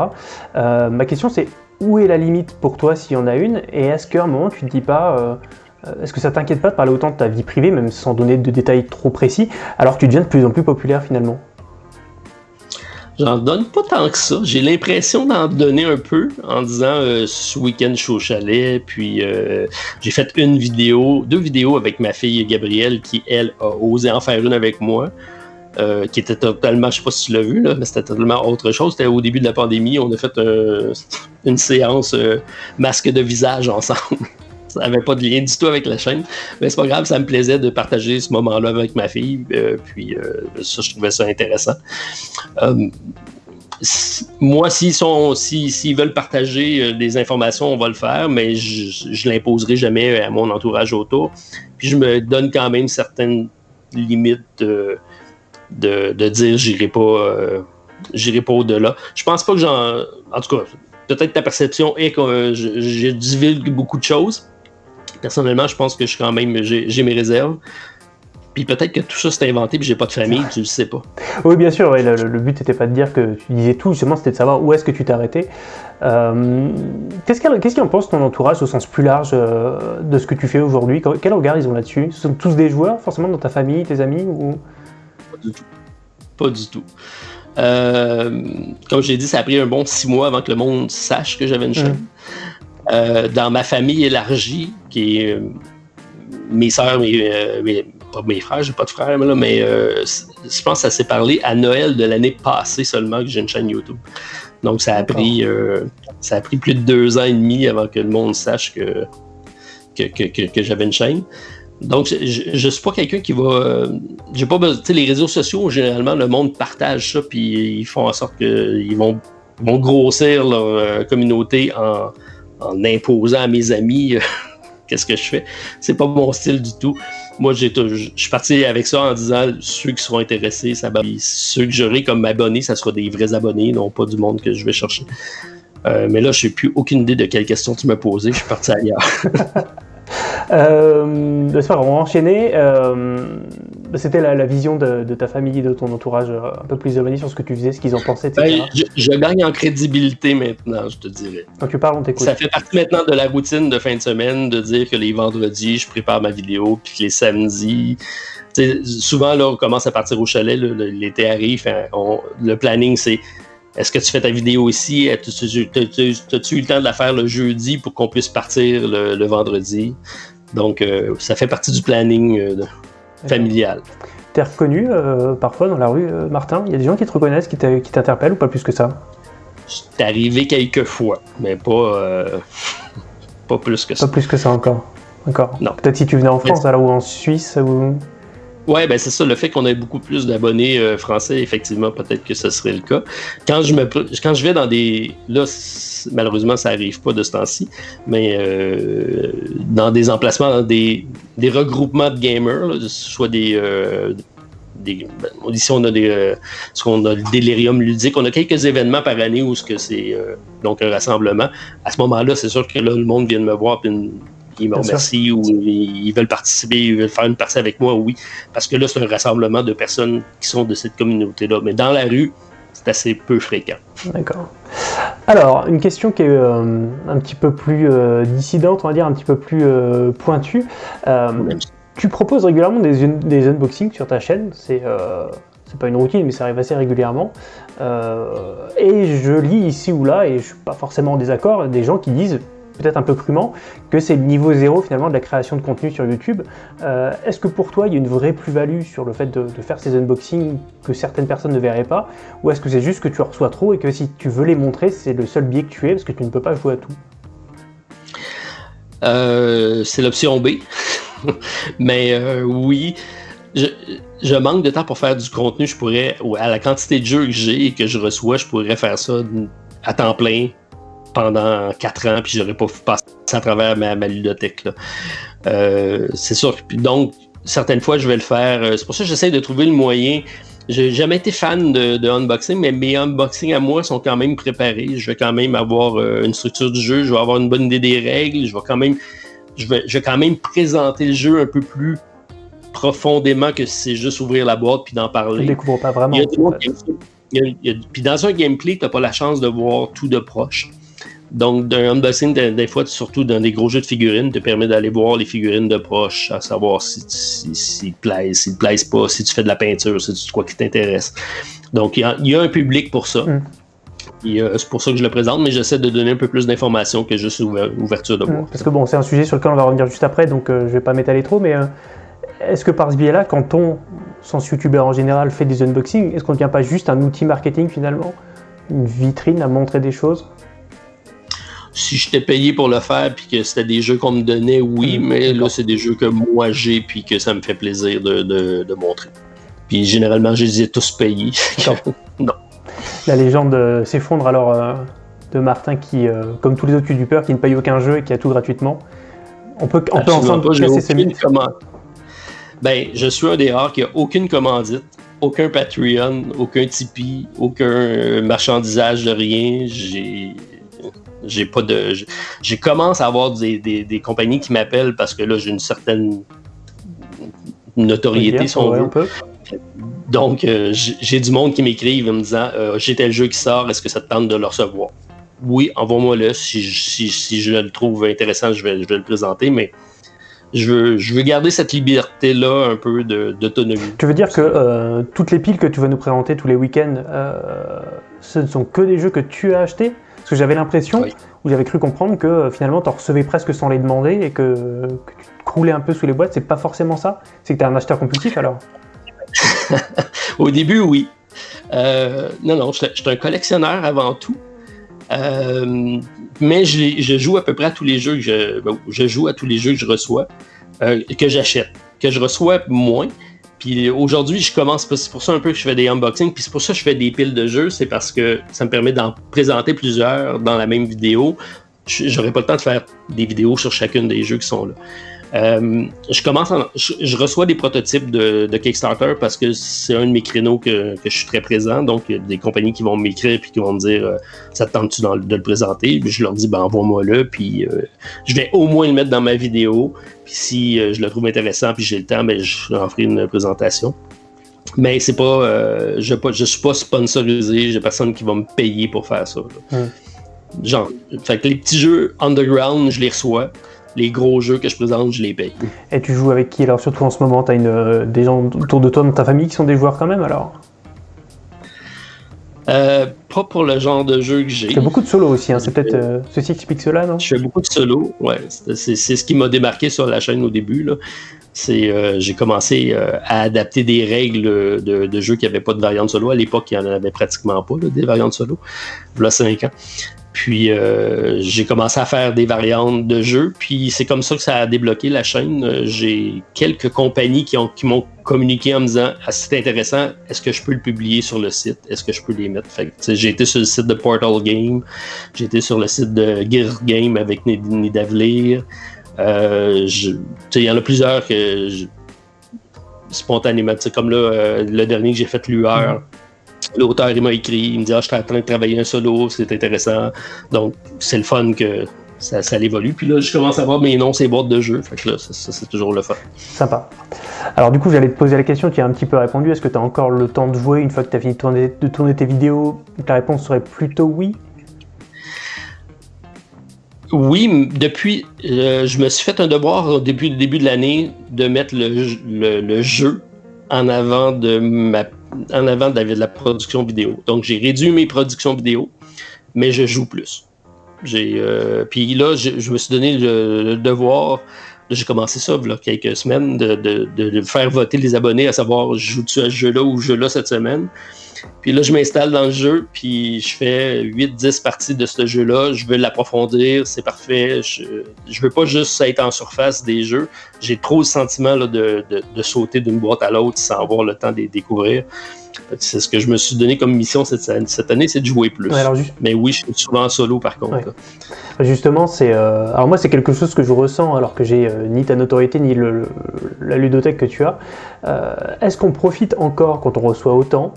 Euh, ma question, c'est où est la limite pour toi, s'il y en a une? Et est-ce qu'à un moment, tu te dis pas. est-ce que ça t'inquiète pas de parler autant de ta vie privée, même sans donner de détails trop précis, alors que tu deviens de plus en plus populaire finalement?
J'en donne pas tant que ça. J'ai l'impression d'en donner un peu en disant euh, ce week-end je suis au chalet, puis euh, j'ai fait une vidéo, deux vidéos avec ma fille Gabrielle qui, elle, a osé en faire une avec moi. euh, qui était totalement, je sais pas si tu l'as vu, là, mais c'était totalement autre chose. C'était au début de la pandémie, on a fait un- une séance masque de visage ensemble. Ça n'avait pas de lien du tout avec la chaîne. Mais c'est pas grave, ça me plaisait de partager ce moment-là avec ma fille. euh, puis euh, ça, je trouvais ça intéressant. Euh, moi, s'ils sont, si- s'ils veulent partager des informations, on va le faire, mais je, je l'imposerai jamais à mon entourage autour. Puis je me donne quand même certaines limites de, de, dire j'irai pas, j'irai pas au-delà. Je pense pas que j'en, en tout cas, peut-être ta perception est que je, je beaucoup de choses. Personnellement, je pense que je suis quand même, j'ai mes réserves. Puis peut-être que tout ça c'est inventé, puis j'ai pas de famille, tu le sais pas.
Oui, bien sûr, ouais, le, le but n'était pas de dire que tu disais tout, justement, c'était de savoir où est-ce que tu t'es arrêté. Euh, Qu'est-ce qu'elle- qu'est-ce qu'il en pense ton entourage au sens plus large euh, de ce que tu fais aujourd'hui? Quel regard ils ont là-dessus? Ce sont tous des joueurs, forcément, dans ta famille, tes amis ou...
Pas du tout. Pas du tout. Euh, comme j'ai dit, ça a pris un bon six mois avant que le monde sache que j'avais une chaîne. Euh, dans ma famille élargie, qui est euh, mes sœurs, mes, euh, mes- pas mes frères, j'ai pas de frères, mais, là, mais je pense que ça s'est parlé à Noël de l'année passée seulement que j'ai une chaîne YouTube. Donc ça a pris ça a pris plus de deux ans et demi avant que le monde sache que, que, que, que- que j'avais une chaîne. Donc, je, je suis pas quelqu'un qui va. euh, j'ai pas besoin. Tu sais, les réseaux sociaux, généralement, le monde partage ça, puis ils font en sorte qu'ils vont, vont grossir leur euh, communauté en, en imposant à mes amis euh, (laughs) qu'est-ce que je fais? C'est pas mon style du tout. Moi, je suis parti avec ça en disant ceux qui seront intéressés, ça va. Ceux que j'aurai comme abonnés, ça sera des vrais abonnés, non pas du monde que je vais chercher. Euh, mais là, je n'ai plus aucune idée de quelle question tu m'as posée. Je suis parti ailleurs. (laughs)
Euh, on va enchaîner. Euh, C'était la, la vision de, de ta famille et de ton entourage euh, un peu plus éloigné sur ce que tu faisais, ce qu'ils en pensaient, etc.
Ben, je, je gagne en crédibilité maintenant, je te dirais.
Quand tu parles, on t'écoute.
Ça fait partie maintenant de la routine de fin de semaine de dire que les vendredis, je prépare ma vidéo, puis que les samedis. souvent, là, on commence à partir au chalet, l'été arrive, hein, on- le planning, c'est est-ce que tu fais ta vidéo ici? As-tu as-tu eu le temps de la faire le jeudi pour qu'on puisse partir le, le vendredi? Donc, euh, ça fait partie du planning euh, de- familial.
T'es reconnu euh, parfois dans la rue, euh, Martin? Il y a des gens qui te reconnaissent, qui t'interpellent ou pas plus que ça?
C'est arrivé quelques fois, mais pas, euh, (laughs) pas plus que ça.
Pas plus que ça encore. D'accord.
Non.
Peut-être si tu venais en France, alors ou en Suisse ou.
Ouais, ben c'est ça, le fait qu'on ait beaucoup plus d'abonnés euh, français, effectivement, peut-être que ce serait le cas. Quand je me quand je vais dans des là malheureusement ça arrive pas de ce temps-ci, mais euh, dans des emplacements dans des, des regroupements de gamers, soit des euh, des ben, ici on a des euh, ce qu'on a le délirium ludique, on a quelques événements par année où ce que c'est donc un rassemblement. À ce moment-là, c'est sûr que là le monde vient de me voir puis ils me remercient ou ils veulent participer, ils veulent faire une partie avec moi, oui. Parce que là, c'est un rassemblement de personnes qui sont de cette communauté-là. Mais dans la rue, c'est assez peu fréquent.
D'accord. Alors, une question qui est euh, un petit peu plus euh, dissidente, on va dire, un petit peu plus euh, pointue. Tu proposes régulièrement des, un- des unboxings sur ta chaîne. C'est c'est pas une routine, mais ça arrive assez régulièrement. Euh, et je lis ici ou là, et je suis pas forcément en désaccord, des gens qui disent peut-être un peu crûment, que c'est le niveau zéro finalement de la création de contenu sur YouTube. Euh, Est-ce que pour toi il y a une vraie plus-value sur le fait de, faire ces unboxings que certaines personnes ne verraient pas? Ou est-ce que c'est juste que tu en reçois trop et que si tu veux les montrer, c'est le seul biais que tu es parce que tu ne peux pas jouer à tout?
Euh, c'est l'option B. (laughs) Mais euh, oui, je, je manque de temps pour faire du contenu. Je pourrais, à la quantité de jeux que j'ai et que je reçois, je pourrais faire ça à temps plein pendant 4 ans, puis j'aurais pas passé à travers ma, ma ludothèque. Euh, c'est sûr. Donc, certaines fois, je vais le faire. Euh, C'est pour ça que j'essaie de trouver le moyen. J'ai jamais été fan de, de unboxing, mais mes unboxings à moi sont quand même préparés. Je vais quand même avoir euh, une structure du jeu, je vais avoir une bonne idée des règles, je vais quand même, je vais, je vais quand même présenter le jeu un peu plus profondément que si c'est juste ouvrir la boîte puis d'en
Je
parler.
ne découvre pas vraiment.
Il y a- il y a- Puis dans un gameplay, tu n'as pas la chance de voir tout de proche. Donc, d'un unboxing, des, des fois, surtout dans des gros jeux de figurines, te permet d'aller voir les figurines de proche, à savoir si, si, s'ils te plaisent, s'ils te plaisent pas, si tu fais de la peinture, si tu quoi qui t'intéresse. Donc, il y, a, il y a un public pour ça.
Mm.
Euh, c'est pour ça que je le présente, mais j'essaie de donner un peu plus d'informations que juste ouver- ouverture de
Mm,
boîte.
Parce que bon, c'est un sujet sur lequel on va revenir juste après, donc euh, je vais pas m'étaler trop, mais euh, est-ce que par ce biais-là, quand on, sans youtubeur en général, fait des unboxings, est-ce qu'on ne devient pas juste un outil marketing finalement? Une vitrine à montrer des choses?
Si j'étais payé pour le faire puis que c'était des jeux qu'on me donnait, oui,
Mm,
mais là, c'est des jeux que moi j'ai puis que ça me fait plaisir de, de- de montrer. Puis généralement, je les ai tous payés. (laughs) (laughs)
La légende euh, s'effondre alors euh, de Martin qui, euh, comme tous les autres youtubeurs, qui ne paye aucun jeu et qui a tout gratuitement. On peut, on peut
Absolument
ensemble
pas,
casser ces mythes.
Ben, je suis un des rares qui a aucune commandite, aucun Patreon, aucun Tipeee, aucun marchandisage de rien. J'ai. J'ai pas de. j'ai- commencé à avoir des, des- des compagnies qui m'appellent parce que là, j'ai une certaine notoriété, si on veut. Donc, euh, j'ai du monde qui m'écrivent en me disant euh, J'ai tel jeu qui sort, est-ce que ça te tente de le recevoir? Oui, envoie-moi-le. Si, je- si, si je le trouve intéressant, je vais, je vais le présenter, mais je veux, je veux garder cette liberté-là un peu d'autonomie.
Tu veux dire que euh, toutes les piles que tu vas nous présenter tous les week-ends, ce ne sont que des jeux que tu as achetés? Que j'avais l'impression,
Oui.
ou j'avais cru comprendre que euh, finalement tu en recevais presque sans les demander et que, que tu te croulais un peu sous les boîtes. C'est pas forcément ça C'est que tu es un acheteur compulsif alors (laughs)
Au début, oui. Euh, non, non, je suis un collectionneur avant tout. Euh, mais je, joue à peu près à tous les jeux que je, ben, je joue à tous les jeux que je reçois, euh, que j'achète, que je reçois moins. Puis aujourd'hui, je commence, c'est pour ça un peu que je fais des unboxings, puis c'est pour ça que je fais des piles de jeux, c'est parce que ça me permet d'en présenter plusieurs dans la même vidéo. J'aurais pas le temps de faire des vidéos sur chacune des jeux qui sont là. Euh, je commence, en- je, je reçois des prototypes de, de Kickstarter parce que c'est un de mes créneaux que, que je suis très présent. Donc, il y a des compagnies qui vont m'écrire puis qui vont me dire euh, Ça te tente-tu de le présenter? Puis je leur dis ben, Envoie-moi-le, puis euh, je vais au moins le mettre dans ma vidéo. Puis si je le trouve intéressant puis j'ai le temps, ben, je en ferai une présentation. Mais c'est pas, je, pas, je suis pas sponsorisé, j'ai personne qui va me payer pour faire ça. là. Genre, fait que les petits jeux underground, je les reçois. Les gros jeux que je présente, je les paye.
Et tu joues avec qui alors? Surtout en ce moment, tu as une, euh, des gens autour de toi, dans ta famille qui sont des joueurs quand même alors?
Euh, pas pour le genre de jeu que j'ai.
A beaucoup de solos aussi, hein. c'est peut-être euh, ceci qui explique cela, non?
Je fais beaucoup de solo. Ouais, c'est ce qui m'a démarqué sur la chaîne au début. là. C'est euh, j'ai commencé euh, à adapter des règles de, de jeux qui n'avaient pas de variante solo. À l'époque, il n'y en avait pratiquement pas là, des variantes solo. Il y a 5 ans. Puis euh, j'ai commencé à faire des variantes de jeux. Puis c'est comme ça que ça a débloqué la chaîne. Euh, J'ai quelques compagnies qui ont qui m'ont communiqué en me disant ah, c'est intéressant, est-ce que je peux le publier sur le site? Est-ce que je peux les mettre J'ai été sur le site de Portal Game, j'ai été sur le site de Gear Game avec Nid- Nidavlir. Euh, Il y en a plusieurs que je- spontanément, comme là, euh, le dernier que j'ai fait, Lueur. L'auteur, il m'a écrit, il me dit Ah, Je suis en train de travailler un solo, c'est intéressant. Donc, c'est le fun que ça, ça évolue. Puis là, je commence à voir mes noms, ces boîtes de jeux. Fait que là, c'est toujours le fun.
Sympa. Alors du coup, j'allais te poser la question, tu as un petit peu répondu. Est-ce que tu as encore le temps de jouer une fois que tu as fini de tourner, de tourner tes vidéos? Ta réponse serait plutôt oui.
Oui, depuis, euh, je me suis fait un devoir au début, début de l'année de mettre le, le- jeu en avant de ma, en avant la, de la production vidéo. Donc j'ai réduit mes productions vidéo, mais je joue plus. J'ai, euh, puis là, je, me suis donné le, devoir. J'ai commencé ça il y a quelques semaines de, faire voter les abonnés à savoir joue-tu à ce jeu-là ou jeu-là cette semaine? Puis là, je m'installe dans le jeu, puis je fais 8-10 parties de ce jeu-là. Je veux l'approfondir, c'est parfait. Je, je veux pas juste être en surface des jeux. J'ai trop le sentiment là, de, de, de sauter d'une boîte à l'autre sans avoir le temps de les découvrir. C'est ce que je me suis donné comme mission cette, cette année, c'est de jouer plus.
Ouais, alors, ju-
Mais oui, je suis souvent en solo par contre.
Ouais. Justement, c'est. euh, Alors, moi, c'est quelque chose que je ressens alors que j'ai euh, ni ta notoriété ni le, le- la ludothèque que tu as. Euh, Est-ce qu'on profite encore quand on reçoit autant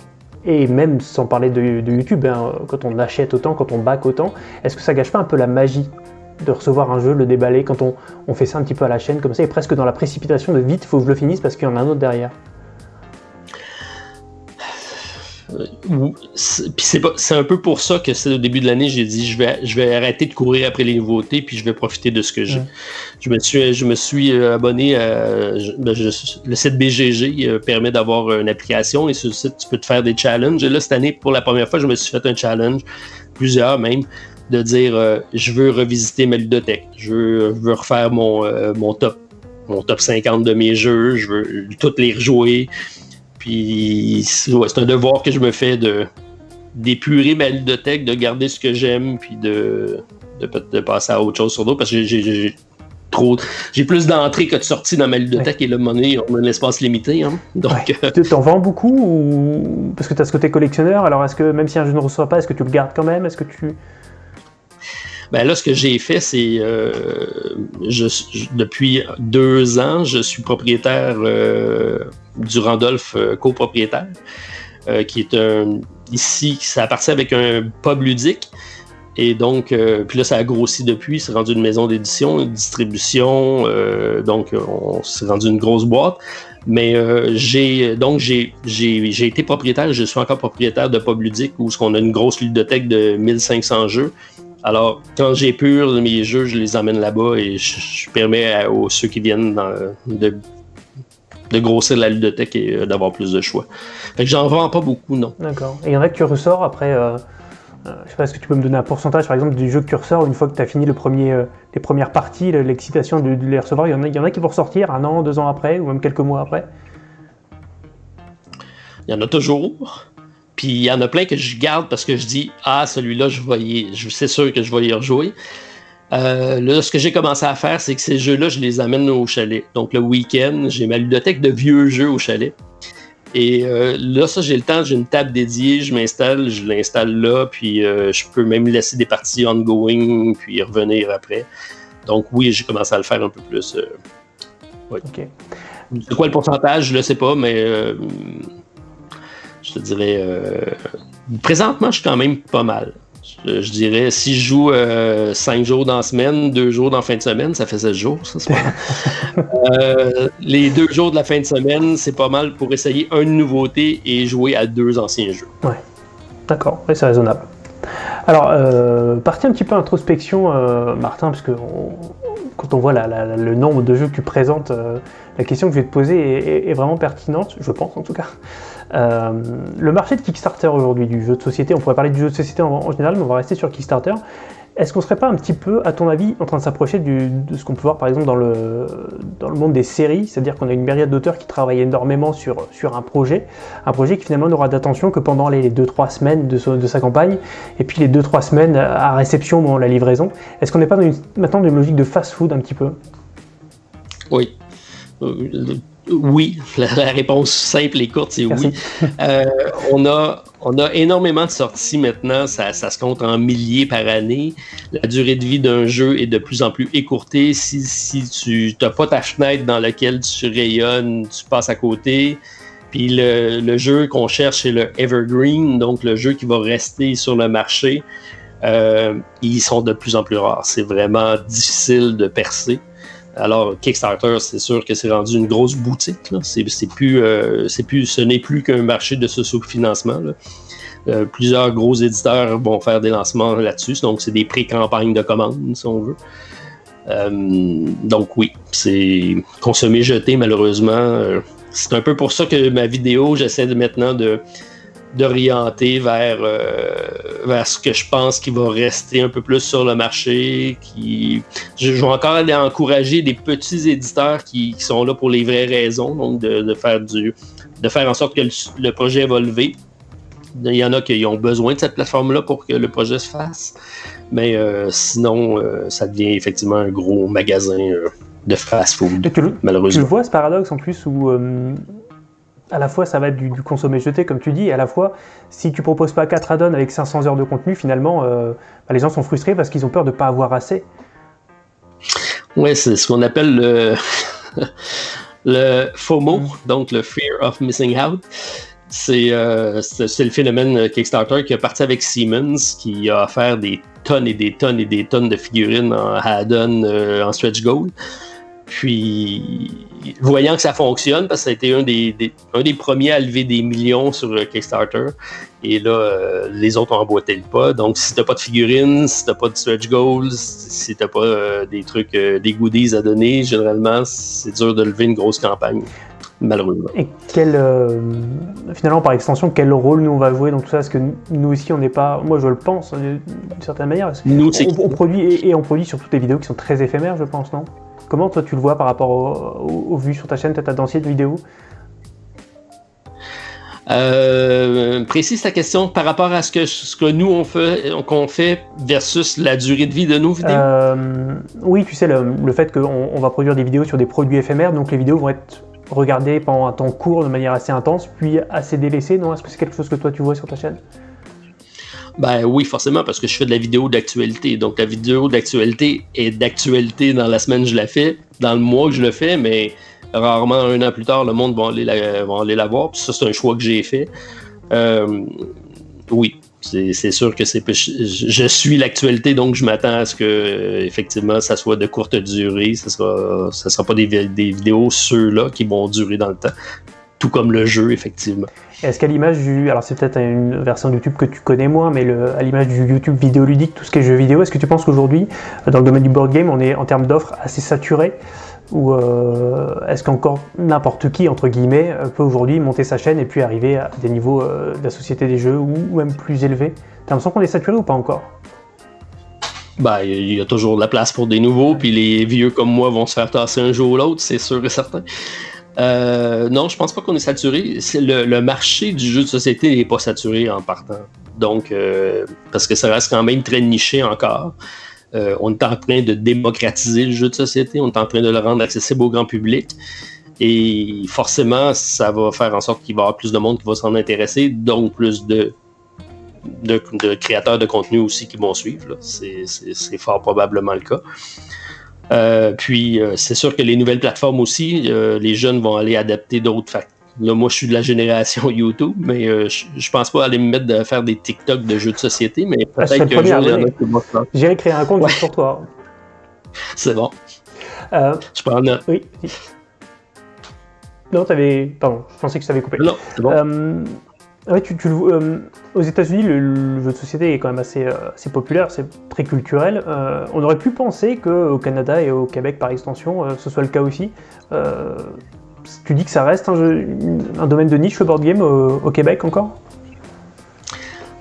et même sans parler de, YouTube, hein, quand on achète autant, quand on back autant, est-ce que ça gâche pas un peu la magie de recevoir un jeu, le déballer, quand on, on fait ça un petit peu à la chaîne comme ça, et presque dans la précipitation de vite, faut que je le finisse parce qu'il y en a un autre derrière.
C'est- un peu pour ça que c'est au début de l'année, j'ai dit je vais, je vais arrêter de courir après les nouveautés, puis je vais profiter de ce que j'ai. Je me suis, je me suis euh, abonné à je- ben, je- le site BGG euh, permet d'avoir une application et sur le site tu peux te faire des challenges. Et là cette année, pour la première fois, je me suis fait un challenge, plusieurs même, de dire euh, je veux revisiter ma ludothèque, je veux, je veux refaire mon, euh, mon top, mon top 50 de mes jeux, je veux toutes les rejouer. Puis c'est ouais, c'est un devoir que je me fais de d'épurer ma ludothèque, de garder ce que j'aime, puis de, de, de passer à autre chose sur d'autres, parce que j'ai- trop j'ai plus d'entrées que de sorties dans ma ludothèque et là, monnaie, on a un espace limité. Hein. Donc,
Ouais.
euh,
Tu T'en vends beaucoup ou... Parce que tu as ce côté collectionneur, alors est-ce que même si un jeu ne reçoit pas, est-ce que tu le gardes quand même? Est-ce que tu...
ben là, ce que j'ai fait, c'est euh, depuis deux ans, je suis propriétaire euh, du Randolph euh, copropriétaire, qui est un ici, ça appartient avec un pub ludique. Et donc, puis là, ça a grossi depuis. C'est rendu une maison d'édition, une distribution. donc, on s'est rendu une grosse boîte. Mais j'ai donc j'ai j'ai été propriétaire, je suis encore propriétaire de Pub Ludique où on a une grosse ludothèque de 1500 jeux. Alors, quand j'épure mes jeux, je les emmène là-bas et je, je permets à aux, ceux qui viennent dans- de, de grossir la ludothèque et euh, d'avoir plus de choix. Fait que j'en vends pas beaucoup, non.
D'accord. Et il y en a que tu ressors après... euh, euh, je sais pas, est-ce que tu peux me donner un pourcentage, par exemple, du jeu que tu ressors une fois que tu as fini le premier, les premières parties, le- l'excitation de, de les recevoir? Il y, en a, il y en a qui vont ressortir un an, deux ans après, ou même quelques mois après?
Il y en a toujours. Puis il y en a plein que je garde parce que je dis Ah, celui-là, je vais y- je- c'est sûr que je vais y rejouer. Euh, là, ce que j'ai commencé à faire, c'est que ces jeux-là, je les amène au chalet. Donc le week-end, j'ai ma ludothèque de vieux jeux au chalet. Et euh, là, ça, j'ai le temps, j'ai une table dédiée, je m'installe, je l'installe là, puis euh, je peux même laisser des parties ongoing, puis revenir après. Donc oui, j'ai commencé à le faire un peu plus.
Ok.
c'est quoi le pourcentage, je le sais pas, mais je te dirais. euh, présentement, je suis quand même pas mal. Je, je dirais, si je joue 5 jours dans la semaine, 2 jours dans la fin de semaine, ça fait 16 jours, ça, c'est pas mal. (laughs) Euh, les 2 jours de la fin de semaine, c'est pas mal pour essayer une nouveauté et jouer à deux anciens jeux.
D'accord, oui, c'est raisonnable. Alors, euh, partie un petit peu introspection, euh, Martin, parce que on- quand on voit la- la- la- le nombre de jeux que tu présentes, euh, la question que je vais te poser est, est- est vraiment pertinente, je pense en tout cas. Euh, le marché de Kickstarter aujourd'hui, du jeu de société, on pourrait parler du jeu de société en, général, mais on va rester sur Kickstarter. Est-ce qu'on serait pas un petit peu, à ton avis, en train de s'approcher de ce qu'on peut voir par exemple dans le, dans le monde des séries, c'est-à-dire qu'on a une myriade d'auteurs qui travaillent énormément sur, sur un projet, un projet qui finalement n'aura d'attention que pendant les 2-3 semaines de, de sa campagne, et puis les 2-3 semaines à réception, bon, la livraison. Est-ce qu'on n'est pas maintenant dans une logique de fast-food un petit peu?
Oui. Oui, (laughs) la, la réponse simple et courte, c'est oui. (laughs) Euh, on, a, on a énormément de sorties maintenant, ça, ça se compte en milliers par année. La durée de vie d'un jeu est de plus en plus écourtée. Si, si tu n'as pas ta fenêtre dans laquelle tu rayonnes, tu passes à côté. Puis le, le jeu qu'on cherche, c'est le Evergreen, donc le jeu qui va rester sur le marché. Euh, ils sont de plus en plus rares. C'est vraiment difficile de percer. Alors, Kickstarter, c'est sûr que c'est rendu une grosse boutique. C'est, plus, euh, c'est plus, ce n'est plus qu'un marché de socio-financement. Euh, plusieurs gros éditeurs vont faire des lancements là-dessus. Donc, c'est des pré-campagnes de commandes, si on veut. Euh, donc, oui, c'est consommer, jeter, malheureusement. C'est un peu pour ça que ma vidéo, j'essaie de maintenant de d'orienter vers, euh, vers ce que je pense qui va rester un peu plus sur le marché. Qui... Je, je vais encore aller encourager des petits éditeurs qui, qui sont là pour les vraies raisons, donc de, de faire, du, de faire en sorte que le, le projet va lever. Il y en a qui ont besoin de cette plateforme-là pour que le projet se fasse. Mais euh, sinon, euh, ça devient effectivement un gros magasin de fast-food,
Et tu,
malheureusement.
vois ce paradoxe en plus où à la fois ça va être du, du consommer jeté comme tu dis, et à la fois si tu proposes pas 4 add-ons avec 500 heures de contenu, finalement euh, bah, les gens sont frustrés parce qu'ils ont peur de pas avoir assez.
Ouais, c'est ce qu'on appelle le, (laughs) le FOMO, donc le Fear of Missing Out. C'est euh, c'est le phénomène Kickstarter qui a parti avec Siemens, qui a offert des tonnes et des tonnes et des tonnes de figurines en add-on, euh, en stretch goal. Puis, voyant que ça fonctionne, parce que ça a été un des, des- un des premiers à lever des millions sur le Kickstarter, et là, euh, les autres ont emboîté le pas. Donc, si t'as pas de figurines, si t'as pas de stretch goals, si t'as pas euh, des trucs, euh, des goodies à donner, généralement, c'est dur de lever une grosse campagne, malheureusement.
Et quel, euh, finalement, par extension, quel rôle nous on va jouer dans tout ça? Parce que nous aussi, on n'est pas, moi je le pense d'une certaine manière.
Nous,
On, on produit et, et on produit surtout des vidéos qui sont très éphémères, je pense, non? Comment toi tu le vois par rapport au- au- aux vues sur ta chaîne, peut-être à d'anciennes vidéos
Euh, précise ta question par rapport à ce que, ce que nous on fait, qu'on fait versus la durée de vie de nos vidéos.
Euh, oui, tu sais, le, le fait qu'on on va produire des vidéos sur des produits éphémères, donc les vidéos vont être regardées pendant un temps court de manière assez intense, puis assez délaissées, non? Est-ce que c'est quelque chose que toi tu vois sur ta chaîne?
Ben oui, forcément, parce que je fais de la vidéo d'actualité. Donc la vidéo d'actualité est d'actualité dans la semaine je la fais, dans le mois que je le fais, mais rarement un an plus tard, le monde va aller la, voir. Puis ça, c'est un choix que j'ai fait. Euh, oui, c'est sûr que c'est je, suis l'actualité, donc je m'attends à ce que effectivement ça soit de courte durée. Ce sera, sera pas des, des vidéos ceux-là qui vont durer dans le temps. Tout comme le jeu, effectivement.
Est-ce qu'à l'image du. Alors, c'est peut-être une version de YouTube que tu connais moins, mais le- à l'image du YouTube vidéoludique, tout ce qui est jeux vidéo, est-ce que tu penses qu'aujourd'hui, dans le domaine du board game, on est en termes d'offres assez saturé? Ou euh, est-ce qu'encore n'importe qui, entre guillemets, euh, peut aujourd'hui monter sa chaîne et puis arriver à des niveaux euh, de la société des jeux ou, ou même plus élevés? T'as l'impression qu'on est saturé ou pas encore?
Ben, il y a toujours de la place pour des nouveaux, puis les vieux comme moi vont se faire tasser un jour ou l'autre, c'est sûr et certain. Euh, non, je pense pas qu'on est saturé. Le, marché du jeu de société n'est pas saturé en partant. Donc, euh, parce que ça reste quand même très niché encore. Euh, on est en train de démocratiser le jeu de société, on est en train de le rendre accessible au grand public. Et forcément, ça va faire en sorte qu'il va y avoir plus de monde qui va s'en intéresser, donc plus de, créateurs de contenu aussi qui vont suivre. c'est fort probablement le cas. Euh, puis, euh, c'est sûr que les nouvelles plateformes aussi, euh, les jeunes vont aller adapter d'autres facteurs. Là, moi, je suis de la génération (laughs) YouTube, mais je, je pense pas aller me mettre de faire des TikTok de jeux de société, mais
Ah,
peut-être qu'un jour, il y en a qui vont faire.
J'irai créer un compte
Ouais.
juste pour toi. (laughs)
C'est bon. Je prends note.
oui. Non, t'avais. Pardon, je pensais que je t'avais coupé.
Non, c'est bon.
Le- euh, aux États-Unis, le, jeu de société est quand même assez, euh, populaire, c'est très culturel. Euh, on aurait pu penser qu'au Canada et au Québec, par extension, ce soit le cas aussi. Tu dis que ça reste un, domaine de niche, le board game, au, Québec encore?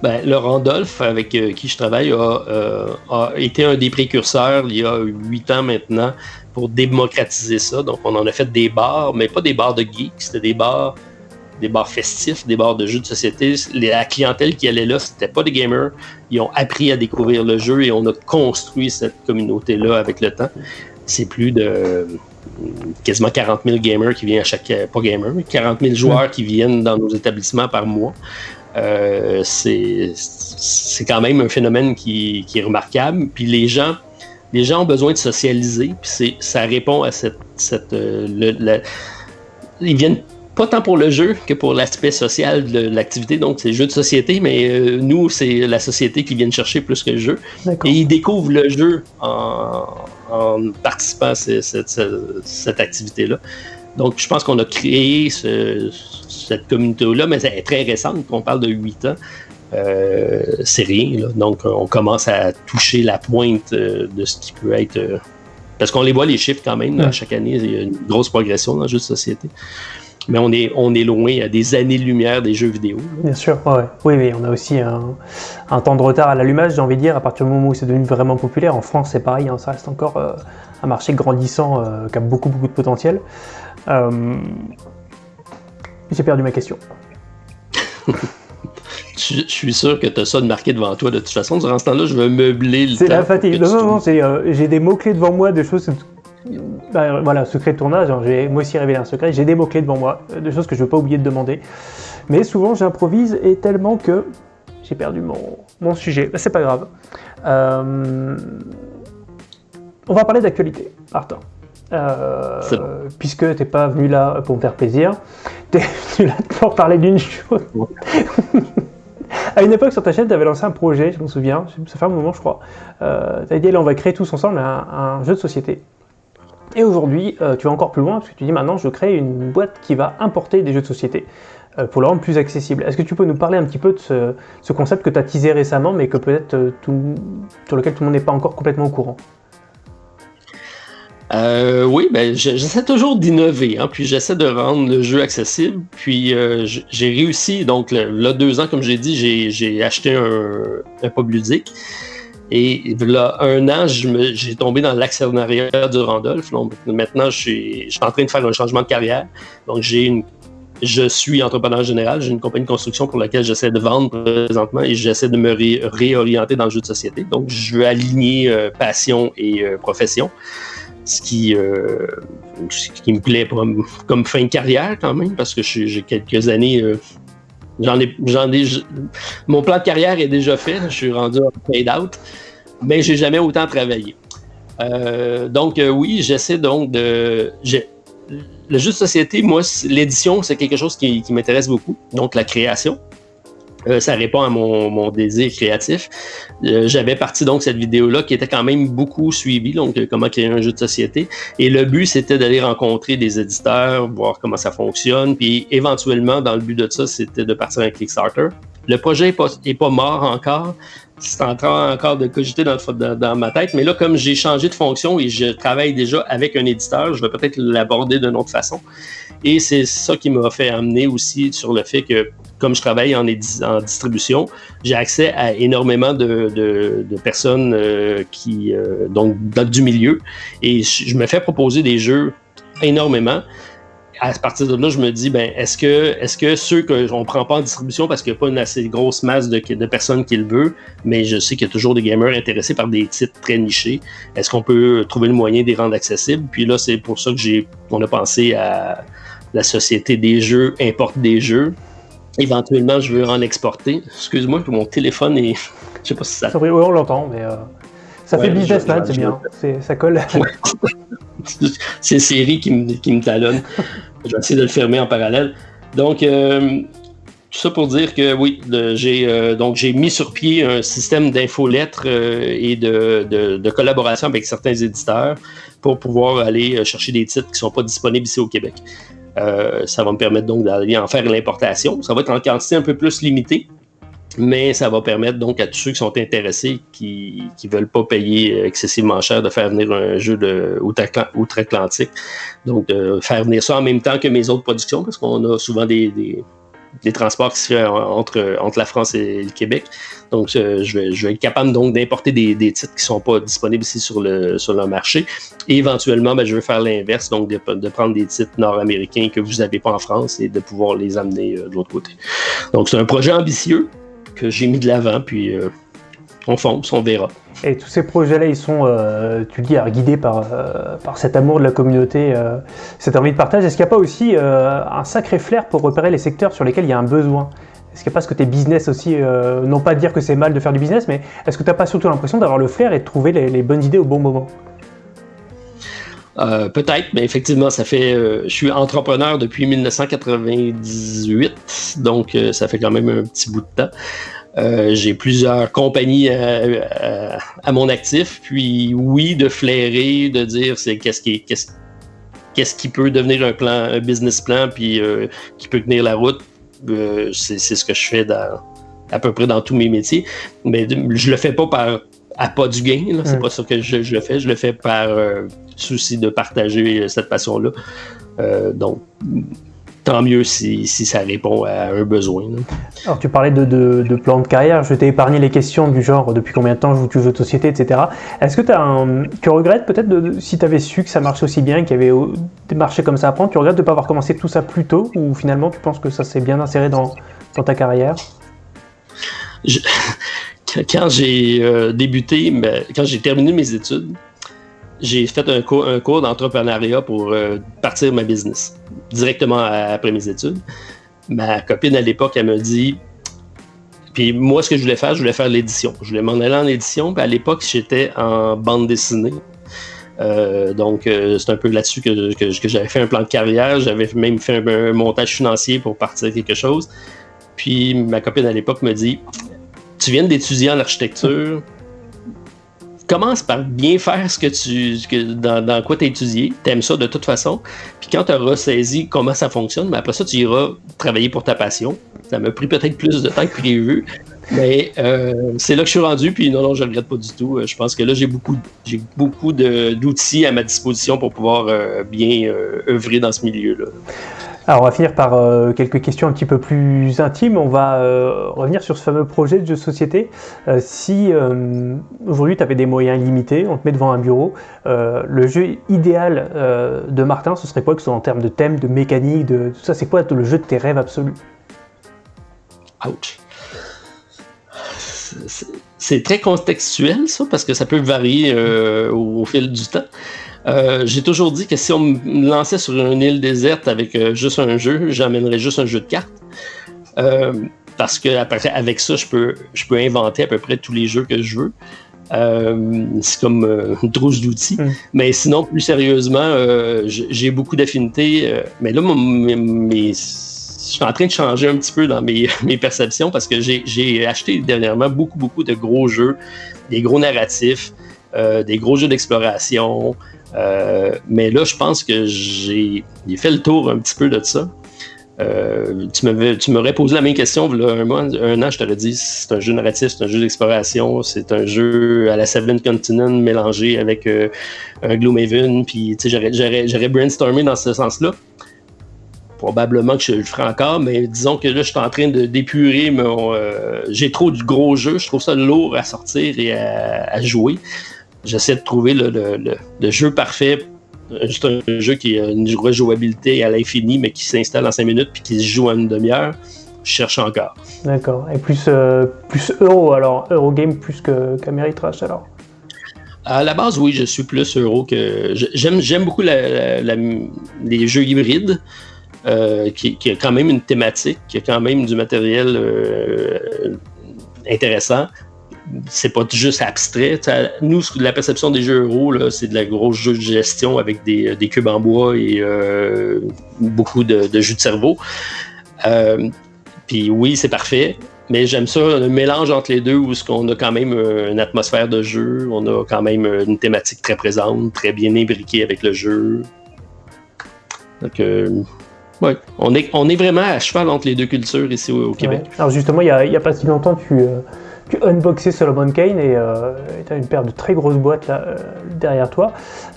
Ben, le Randolph, avec qui je travaille, a, a été un des précurseurs il y a huit ans maintenant pour démocratiser ça. Donc, on en a fait des bars, mais pas des bars de geeks, c'était des bars, des bars festifs, des bars de jeux de société. La clientèle qui allait là, c'était pas des gamers. Ils ont appris à découvrir le jeu et on a construit cette communauté-là avec le temps. C'est plus de quasiment 40 000 gamers qui viennent à chaque... Pas gamers, mais 40 000 joueurs qui viennent dans nos établissements par mois. Euh, c'est quand même un phénomène qui, qui est remarquable. Puis les gens, les gens ont besoin de socialiser. Puis ça répond à cette. cette euh, ils viennent pas tant pour le jeu que pour l'aspect social de l'activité. Donc, c'est le jeu de société, mais euh, nous, c'est la société qui vient chercher plus que le jeu. Et ils découvrent le jeu en, en participant à ce- cette, cette- cette activité-là. Donc, je pense qu'on a créé ce- cette communauté-là, mais elle est très récente. On parle de 8 ans. Euh, c'est rien. là. Donc, on commence à toucher la pointe euh, de ce qui peut être. parce qu'on les voit, les chiffres quand même. là, chaque année, il y a une grosse progression dans le jeu de société. Mais on est, on est loin à des années-lumière des jeux vidéo. là.
Bien sûr, ouais, oui, oui, on a aussi un, un temps de retard à l'allumage, j'ai envie de dire, à partir du moment où c'est devenu vraiment populaire. En France, c'est pareil, hein, ça reste encore euh, un marché grandissant euh, qui a beaucoup, beaucoup de potentiel. Euh, J'ai perdu ma question. (laughs)
Je, je suis sûr que tu as ça de marqué devant toi de toute façon. Durant ce temps-là, je vais meubler le
C'est la fatigue. Non, non, non, j'ai des mots-clés devant moi, des choses. Bah, voilà, secret de tournage, hein, j'ai moi aussi révélé un secret, j'ai des mots-clés devant moi, euh, des choses que je ne veux pas oublier de demander. Mais souvent j'improvise et tellement que j'ai perdu mon, mon sujet. Bah, c'est pas grave. Euh, On va parler d'actualité, Martin. Euh,
bon.
puisque t'es pas venu là pour me faire plaisir, (laughs) t'es venu là pour parler d'une chose. (laughs) À une époque sur ta chaîne, tu avais lancé un projet, je m'en souviens, ça fait un moment je crois. Euh, tu avais dit, allez, on va créer tous ensemble un, un jeu de société. Et aujourd'hui, euh, tu vas encore plus loin, parce que tu dis maintenant, je crée une boîte qui va importer des jeux de société euh, pour le rendre plus accessible. Est-ce que tu peux nous parler un petit peu de ce, ce concept que tu as teasé récemment, mais que peut-être euh, sur lequel tout le monde n'est pas encore complètement au courant?
Oui, ben, je- j'essaie toujours d'innover, hein, puis j'essaie de rendre le jeu accessible. Puis j'ai réussi, donc là, deux ans, comme j'ai dit, j'ai- j'ai acheté un, un pub ludique. Et là, un an, j'ai tombé dans l'actionnariat du Randolph. Maintenant, je suis, en train de faire un changement de carrière. Donc j'ai je suis entrepreneur général, j'ai une compagnie de construction pour laquelle j'essaie de vendre présentement et j'essaie de me ré- réorienter dans le jeu de société. Donc, je veux aligner euh, passion et euh, profession, ce qui, euh, ce qui me plaît comme, fin de carrière quand même, parce que j'ai quelques années. J'en ai, j'en ai, mon plan de carrière est déjà fait. Je suis rendu en paid out, mais j'ai jamais autant travaillé. Euh, donc euh, oui, j'essaie donc de. Le jeu de société, moi, l'édition, c'est quelque chose qui m'intéresse beaucoup. Donc la création. Euh, ça répond à mon, mon désir créatif. Euh, J'avais parti donc cette vidéo-là qui était quand même beaucoup suivie, donc euh, comment créer un jeu de société. Et le but, c'était d'aller rencontrer des éditeurs, voir comment ça fonctionne, puis éventuellement, dans le but de ça, c'était de partir un Kickstarter. Le projet n'est pas, est pas mort encore. C'est en train encore de cogiter dans, dans ma tête. Mais là, comme j'ai changé de fonction et je travaille déjà avec un éditeur, je vais peut-être l'aborder d'une autre façon. Et c'est ça qui m'a fait amener aussi sur le fait que, comme je travaille en, distribution, j'ai accès à énormément de, personnes euh, qui, euh, donc, du milieu. Et je me fais proposer des jeux énormément à partir de là, je me dis, ben, est-ce que, est-ce que ceux qu'on ne prend pas en distribution parce qu'il n'y a pas une assez grosse masse de, personnes qui le veulent, mais je sais qu'il y a toujours des gamers intéressés par des titres très nichés, est-ce qu'on peut trouver le moyen de les rendre accessibles? Puis là, c'est pour ça que j'ai, on a pensé à la société des jeux, importe des jeux. Éventuellement, je veux en exporter. Excuse-moi, mon téléphone est. (laughs) Je sais pas si ça.
Ça, oui, on l'entend, mais euh, ça
Ouais,
fait businessman,
je- je-
c'est bien, ça colle. (laughs) (laughs)
c'est Siri qui me, qui me talonne. Je vais essayer de le fermer en parallèle. Donc, euh, tout ça pour dire que oui, j'ai euh, donc j'ai mis sur pied un système d'infolettres euh, et de, de- de collaboration avec certains éditeurs pour pouvoir aller chercher des titres qui ne sont pas disponibles ici au Québec. Euh, ça va me permettre donc d'aller en faire l'importation. Ça va être en quantité un peu plus limitée, mais ça va permettre donc à tous ceux qui sont intéressés, qui ne veulent pas payer excessivement cher, de faire venir un jeu de outre- outre-Atlantique. Donc, de faire venir ça en même temps que mes autres productions, parce qu'on a souvent des, des, des transports qui se font entre, entre la France et le Québec. Donc, euh, je, vais, je vais être capable donc d'importer des, des titres qui ne sont pas disponibles ici sur le, sur le marché. Et éventuellement, ben, je veux faire l'inverse, donc de, prendre des titres nord-américains que vous n'avez pas en France et de pouvoir les amener euh, de l'autre côté. Donc, c'est un projet ambitieux que j'ai mis de l'avant, puis euh, on fonce, on verra.
Et tous ces projets-là, ils sont, euh, tu le dis, guidés par, euh, par cet amour de la communauté, euh, cette envie de partage. Est-ce qu'il n'y a pas aussi un sacré flair pour repérer les secteurs sur lesquels il y a un besoin? Est-ce qu'il n'y a pas ce côté business aussi Non pas dire que c'est mal de faire du business, mais est-ce que tu n'as pas surtout l'impression d'avoir le flair et de trouver les, les bonnes idées au bon moment?
Euh, Peut-être, mais effectivement, ça fait. euh, je suis entrepreneur depuis 1998, donc euh, ça fait quand même un petit bout de temps. Euh, J'ai plusieurs compagnies à, à- à mon actif, puis oui, de flairer, de dire c'est qu'est-ce qui est- qu'est-ce qu'est-ce qui peut devenir un plan, un business plan, puis euh, qui peut tenir la route. Euh, c'est ce que je fais dans, à peu près dans tous mes métiers, mais je le fais pas par à pas du gain, c'est
Mm.
pas ça que je, je le fais, je le fais par euh, souci de partager euh, cette passion-là. Euh, donc, tant mieux si, si ça répond à un besoin. là.
Alors tu parlais de, de, de plan de carrière, je t'ai épargné les questions du genre depuis combien de temps joues-tu aux jeux de société, etc. Est-ce que t'as un... tu regrettes peut-être de, si tu avais su que ça marchait aussi bien, qu'il y avait des marchés comme ça à prendre, tu regrettes de ne pas avoir commencé tout ça plus tôt ou finalement tu penses que ça s'est bien inséré dans, dans ta carrière?
Je- quand- (laughs) quand j'ai euh, débuté, mais- quand j'ai terminé mes études, j'ai fait un cours, d'entrepreneuriat pour euh, partir ma business directement après mes études. Ma copine à l'époque, elle me dit. Puis moi, ce que je voulais faire, je voulais faire l'édition. Je voulais m'en aller en édition. Puis à l'époque, j'étais en bande dessinée. Euh, donc, euh, c'est un peu là-dessus que j'avais fait un plan de carrière. J'avais même fait un, un montage financier pour partir quelque chose. Puis ma copine à l'époque me dit Tu viens d'étudier en architecture. Commence par bien faire ce que tu, dans, quoi tu as étudié. Tu aimes ça de toute façon. Puis quand tu auras saisi comment ça fonctionne, mais après ça, tu iras travailler pour ta passion. Ça m'a pris peut-être plus de temps que prévu. Mais euh, c'est là que je suis rendu, puis non, non, je ne regrette pas du tout. Euh, Je pense que là, j'ai beaucoup, j'ai beaucoup d'outils à ma disposition pour pouvoir euh, bien œuvrer dans ce milieu-là.
Alors, on va finir par euh, quelques questions un petit peu plus intimes. On va euh, revenir sur ce fameux projet de jeu de société. Euh, si aujourd'hui tu avais des moyens limités, on te met devant un bureau, le jeu idéal de Martin, ce serait quoi que ce soit en termes de thème, de mécanique, de tout ça? C'est quoi le jeu de tes rêves absolus?
Ouch. C'est- très contextuel, ça, parce que ça peut varier au fil du temps. Euh, J'ai toujours dit que si on me lançait sur une île déserte avec euh, juste un jeu, j'emmènerais juste un jeu de cartes. Euh, parce que après, avec ça, je peux, je peux inventer à peu près tous les jeux que je veux. C'est comme une trousse d'outils.
Mm.
Mais sinon, plus sérieusement, j'ai beaucoup d'affinités. mais là, mon- mes- mes- je suis en train de changer un petit peu dans mes, (laughs) mes perceptions parce que j'ai- j'ai acheté dernièrement beaucoup, beaucoup de gros jeux, des gros narratifs, euh, des gros jeux d'exploration. Euh, mais là, je pense que j'ai fait le tour un petit peu de ça. Euh, tu m'aurais posé la même question un, mois, un an, je t'aurais dit c'est un jeu narratif, c'est un jeu d'exploration, c'est un jeu à la Seven Continent mélangé avec euh, un Gloomhaven, puis j'aurais- brainstormé dans ce sens-là. Probablement que je le ferai encore, mais disons que là, je suis en train d'épurer mon. J'ai trop de gros jeux, je trouve ça lourd à sortir et à jouer. J'essaie de trouver le, le- le- le jeu parfait euh, juste un jeu qui a une rejouabilité à l'infini, mais qui s'installe en 5 minutes puis qui se joue en une demi-heure. Je cherche encore.
D'accord. Et plus, euh, plus euro alors, Eurogame plus que qu'Ameritrash alors
À la base, oui, je suis plus euro que. J'aime, j'aime beaucoup la- la- la- les jeux hybrides, euh, qui, qui a quand même une thématique, qui a quand même du matériel euh, intéressant. C'est pas juste abstrait. Nous, la perception des jeux euro, là, c'est de la grosse jeu de gestion avec des, des cubes en bois et euh, beaucoup de, de jus de cerveau. Euh, Puis oui, c'est parfait. Mais j'aime ça, le mélange entre les deux où ce qu'on a quand même euh, une atmosphère de jeu, on a quand même euh, une thématique très présente, très bien imbriquée avec le jeu. Donc, euh, ouais, on est, on est vraiment à cheval entre les deux cultures ici au, Québec.
Alors justement, il n'y a, a pas si longtemps, tu, euh, tu unboxais Solomon Kane et tu as une paire de très grosses boîtes là, euh, derrière toi.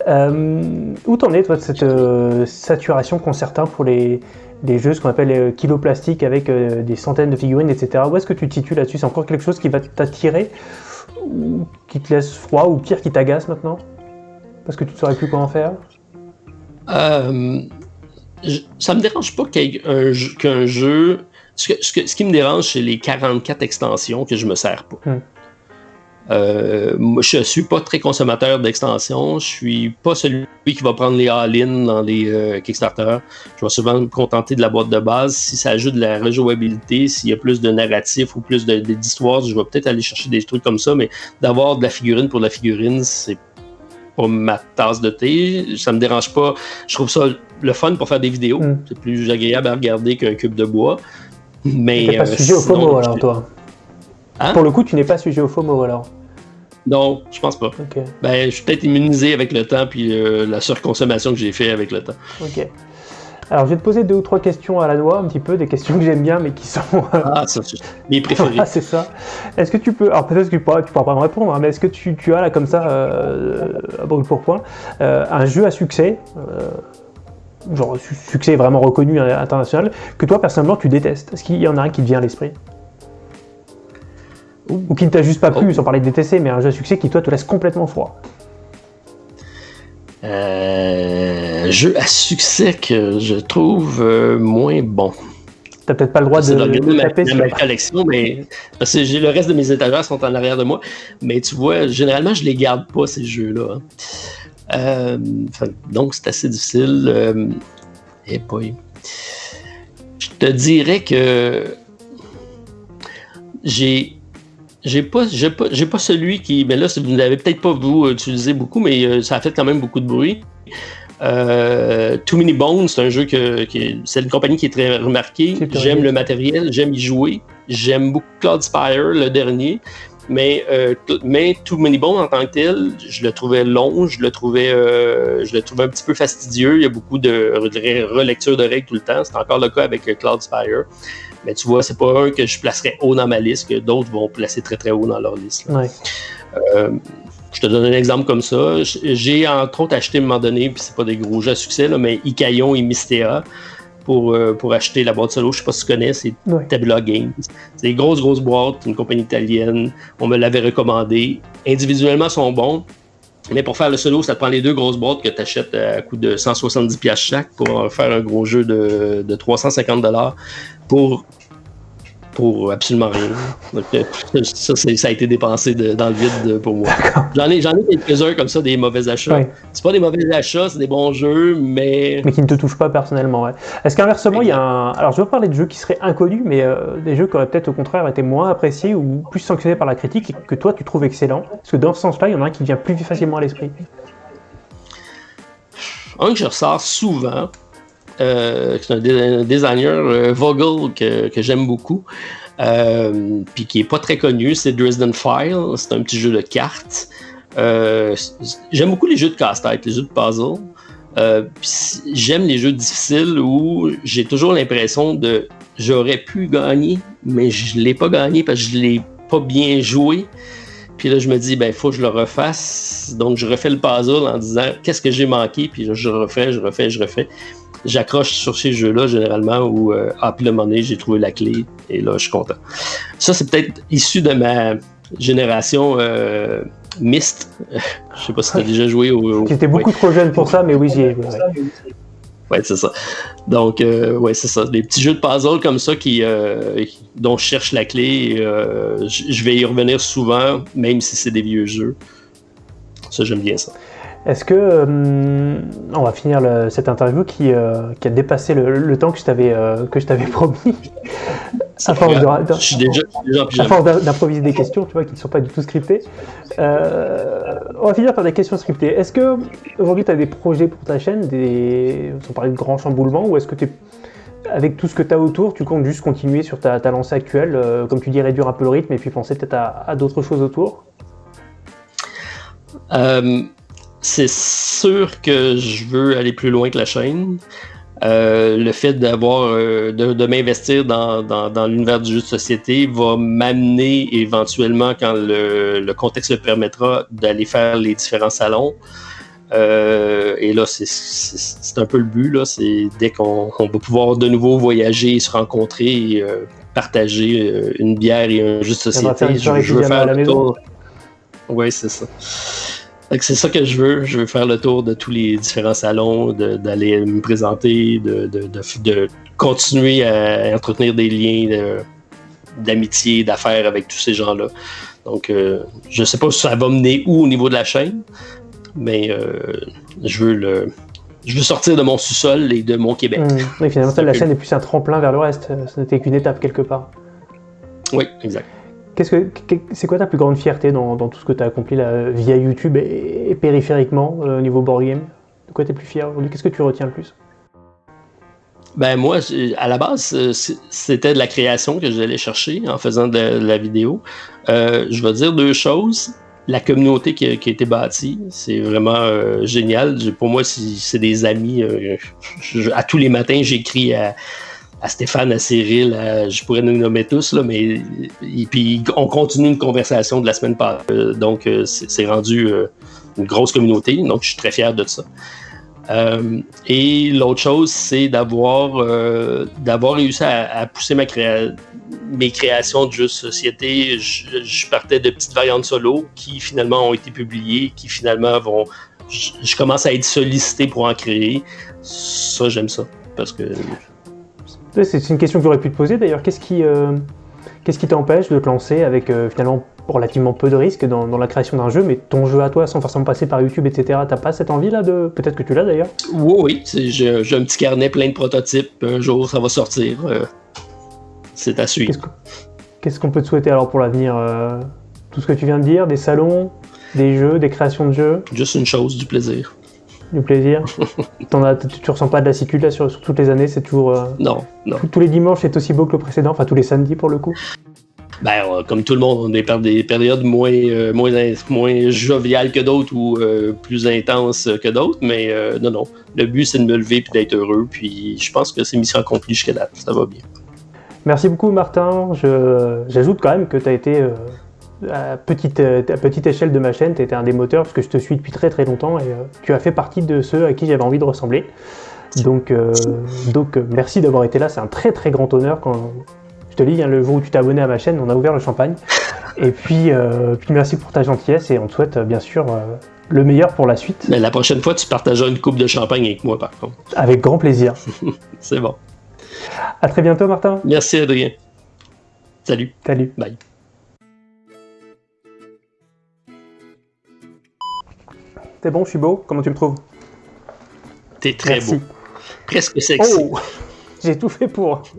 Euh, où t'en es, toi, de cette euh, saturation qu'ont certains pour les, les jeux, ce qu'on appelle euh, kilo plastique avec euh, des centaines de figurines, etc. Où est-ce que tu te situes là-dessus? C'est encore quelque chose qui va t'attirer? Ou qui te laisse froid ou pire qui t'agace maintenant? Parce que tu ne saurais plus comment faire?
Euh, ça me dérange pas qu'un jeu. Ce, que- ce que- ce qui me dérange, c'est les 44 extensions que je me sers pas.
Hmm.
Euh, je suis pas très consommateur d'extensions. Je suis pas celui qui va prendre les all-in dans les euh, Kickstarter. Je vais souvent me contenter de la boîte de base. Si ça ajoute de la rejouabilité, s'il y a plus de narratif ou plus de- d'histoire, je vais peut-être aller chercher des trucs comme ça. Mais d'avoir de la figurine pour de la figurine, c'est pas ma tasse de thé. Ça me dérange pas. Je trouve ça le fun pour faire des vidéos.
Mm.
C'est plus agréable à regarder qu'un cube de bois. Mais.
Tu n'es pas
euh,
sujet au FOMO alors, toi
Hein?
Pour le coup, tu n'es pas sujet au FOMO alors.
Non, je pense pas. Ben, je suis peut-être immunisé avec le temps puis euh, la surconsommation que j'ai fait avec le temps.
ok. Alors, je vais te poser deux ou trois questions à la noix, un petit peu, des questions que j'aime bien, mais qui sont
Ah, ça, mes préférés. (laughs)
Ah, c'est ça. Est-ce que tu peux, alors peut-être que tu pourras, tu pourras pas me répondre, hein, mais est-ce que tu, tu as là comme ça, euh, à brûle pour point, euh, un jeu à succès, euh, genre su- succès vraiment reconnu euh, international, que toi personnellement tu détestes? Est-ce qu'il y en a un qui te vient à l'esprit? Ou qui ne t'a juste pas plu,
Oh.
sans parler de détester, mais un jeu à succès qui toi te laisse complètement froid?
Euh, jeu à succès que je trouve euh, moins bon.
T'as peut-être pas le droit de,
de
de
ma,
taper
ma-
sur
ma collection, mais parce que j'ai le reste de mes étagères sont en arrière de moi. Mais tu vois, généralement, je les garde pas ces jeux-là. hein. Euh, donc, c'est assez difficile. Euh, et boy. Je te dirais que j'ai j'ai pas j'ai pas j'ai pas celui qui mais là vous n'avez peut-être pas vous utilisé beaucoup mais euh, ça a fait quand même beaucoup de bruit. Euh, Too Many Bones, c'est un jeu que, c'est une compagnie qui est très remarquée. J'aime le matériel, j'aime y jouer. J'aime beaucoup Cloud Spire, le dernier. Mais, euh, mais Too Many Bones en tant que tel, je le trouvais long, je le trouvais, euh, je le trouvais un petit peu fastidieux. Il y a beaucoup de re- relecture de règles tout le temps. C'est encore le cas avec euh, Cloud Spire. Mais tu vois, c'est pas un que je placerais haut dans ma liste, que d'autres vont placer très très haut dans leur liste.
Ouais.
Euh, je te donne un exemple comme ça. J'ai entre autres acheté à un moment donné, puis c'est pas des gros jeux à succès, là, mais Ikayon et Mystea pour, euh, pour acheter la boîte solo. Je sais pas si tu connais, c'est. Tabula Games. C'est des grosses, grosses boîtes, une compagnie italienne. On me l'avait recommandé. Individuellement, ils sont bons. Mais pour faire le solo, ça te prend les deux grosses boîtes que tu achètes à coût de 170$ piastres chaque pour faire un gros jeu de, de 350$ pour, pour absolument rien. Donc, euh, ça, a été dépensé de- dans le vide pour moi. J'en ai, j'en ai quelques-uns comme ça, des mauvais achats. C'est pas des mauvais achats, c'est des bons jeux, mais
Mais qui ne te touchent pas personnellement. Ouais. Est-ce qu'inversement, il y a un. Alors, je veux parler de jeux qui seraient inconnus, mais euh, des jeux qui auraient peut-être au contraire été moins appréciés ou plus sanctionnés par la critique et que toi tu trouves excellent Parce que dans ce sens-là, il y en a un qui vient plus facilement à l'esprit.
un que je ressors souvent, euh, c'est un, designer, euh, Vogel, que, j'aime beaucoup, euh, puis qui est pas très connu, c'est Dresden File. C'est un petit jeu de cartes. J'aime beaucoup les jeux de casse-tête, les jeux de puzzle. J'aime les jeux difficiles où j'ai toujours l'impression de j'aurais pu gagner, mais je l'ai pas gagné parce que je l'ai pas bien joué. Puis là, je me dis, ben, faut que je le refasse. Donc, je refais le puzzle en disant, qu'est-ce que j'ai manqué? Puis là, je refais, je refais, je refais. J'accroche sur ces jeux-là, généralement, où, euh, ah, puis le moment donné, j'ai trouvé la clé, et là, je suis content. Ça, c'est peut-être issu de ma génération euh, Myst. (laughs) je sais pas si tu as déjà joué au. au-
J'étais beaucoup trop jeune pour ça, mais oui, j'y ai. ouais, ouais.
C'est ça. Donc, euh, ouais, c'est ça. Des petits jeux de puzzle comme ça qui, euh, dont je cherche la clé. et, euh, je je vais y revenir souvent, même si c'est des vieux jeux. Ça, j'aime bien ça.
Est-ce que. euh, on va finir le- cette interview qui, euh, qui a dépassé le, le temps que je t'avais euh, que je t'avais (laughs) promis? À force d'improviser des questions, tu vois, qui ne sont pas du tout scriptées. Euh, on va finir par des questions scriptées. Est-ce que aujourd'hui tu as des projets pour ta chaîne, des... sans parler de grands chamboulements, ou est-ce que tu avec tout ce que tu as autour, tu comptes juste continuer sur ta, ta lancée actuelle, comme tu dis, réduire un peu le rythme et puis penser peut-être à, à d'autres choses autour?
C'est sûr que je veux aller plus loin que la chaîne. Euh, le fait d'avoir euh, de, de m'investir dans, dans, dans l'univers du jeu de société va m'amener éventuellement, quand le, le contexte le permettra, d'aller faire les différents salons. Euh, et là, c'est- un peu le but. là. C'est dès qu'on on va pouvoir de nouveau voyager, se rencontrer, et, partager une bière et un jeu de société. Je, je veux faire le tour. Oui, c'est ça. C'est ça que je veux. Je veux faire le tour de tous les différents salons, d'aller me présenter, de, de, de, de continuer à entretenir des liens d'amitié, d'affaires avec tous ces gens-là. Donc, euh, je sais pas si ça va mener où au niveau de la chaîne, mais euh, je veux le. Je veux sortir de mon sous-sol et de mon Québec.
Hum, Oui, finalement, ça, la
Ok.
chaîne est plus un tremplin vers le reste. euh, Ce n'était qu'une étape quelque part.
Oui, exact.
Qu'est-ce que, c'est quoi ta plus grande fierté dans, tout ce que tu as accompli là, via YouTube et, périphériquement euh, au niveau board game? De quoi tu es plus fier aujourd'hui? Qu'est-ce que tu retiens le plus?
Ben moi, à la base, euh, c'était de la création que j'allais chercher en faisant de la, vidéo. Euh, je vais dire deux choses. La communauté qui a, été bâtie, c'est vraiment génial. Pour moi, c'est des amis. à tous les matins, j'écris à, à Stéphane, à Cyril, à- je pourrais nous nommer tous, là, mais et puis on continue une conversation de la semaine passée. Euh, donc, euh, c'est rendu euh, une grosse communauté. Donc, je suis très fier de ça. Et l'autre chose, c'est d'avoir d'avoir réussi à, pousser ma mes créations de jeux société. Je, partais de petites variantes solo qui finalement ont été publiées, qui finalement vont. Je, je commence à être sollicité pour en créer. Ça, j'aime ça. Parce que
C'est une question que j'aurais pu te poser d'ailleurs. Qu'est-ce qui, euh, qu'est-ce qui t'empêche de te lancer avec euh, finalement relativement peu de risques dans, dans la création d'un jeu, mais ton jeu à toi sans forcément passer par YouTube, etc. T'as pas cette envie là de. Peut-être que tu l'as d'ailleurs?
Oui, oui, j'ai un petit carnet plein de prototypes. Un jour, ça va sortir. euh, c'est à suivre.
Qu'est-ce que- Qu'est-ce qu'on peut te souhaiter alors pour l'avenir Tout ce que tu viens de dire, des salons, des jeux, des créations de jeux,
Juste une chose, du plaisir.
Du plaisir. (laughs) As, tu, tu ressens pas de lassitude là sur, sur toutes les années, c'est toujours. euh,
Non, non.
tous les dimanches c'est aussi beau que le précédent, enfin tous les samedis pour le coup.
Ben, euh, comme tout le monde, on est par des périodes moins, euh, moins, in- moins joviales que d'autres ou euh, plus intenses que d'autres, mais euh, non, non. Le but, c'est de me lever puis d'être heureux, puis je pense que c'est mission accomplie jusqu'à date. Ça va bien.
Merci beaucoup Martin. J'ajoute quand même que tu as été à, petite, euh, à petite échelle de ma chaîne, tu été un des moteurs parce que je te suis depuis très très longtemps et euh, tu as fait partie de ceux à qui j'avais envie de ressembler. Donc, euh, donc merci d'avoir été là, c'est un très très grand honneur quand je te dis, hein, le jour où tu t'es abonné à ma chaîne, on a ouvert le champagne. Et puis, euh, puis merci pour ta gentillesse et on te souhaite bien sûr le meilleur pour la suite,
Mais la prochaine fois, tu partageras une coupe de champagne avec moi, par contre.
avec grand plaisir. (laughs)
C'est bon.
À très bientôt Martin.
Merci, Adrien. Salut.
Salut.
Bye.
C'est bon, je suis beau, comment tu me trouves?
T'es très
Merci.
beau. Presque sexy.
Oh J'ai tout fait pour. (laughs)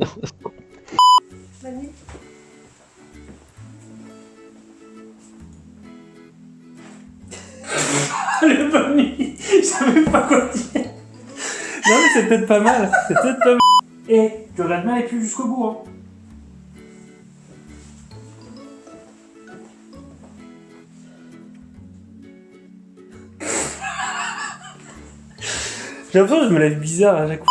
Le bonne Je savais pas quoi dire. Non, mais c'est peut-être pas mal. C'est peut-être pas mal. Et tu regardes bien avec lui jusqu'au bout. Hein. J'ai l'impression que je me lève bizarre à chaque fois.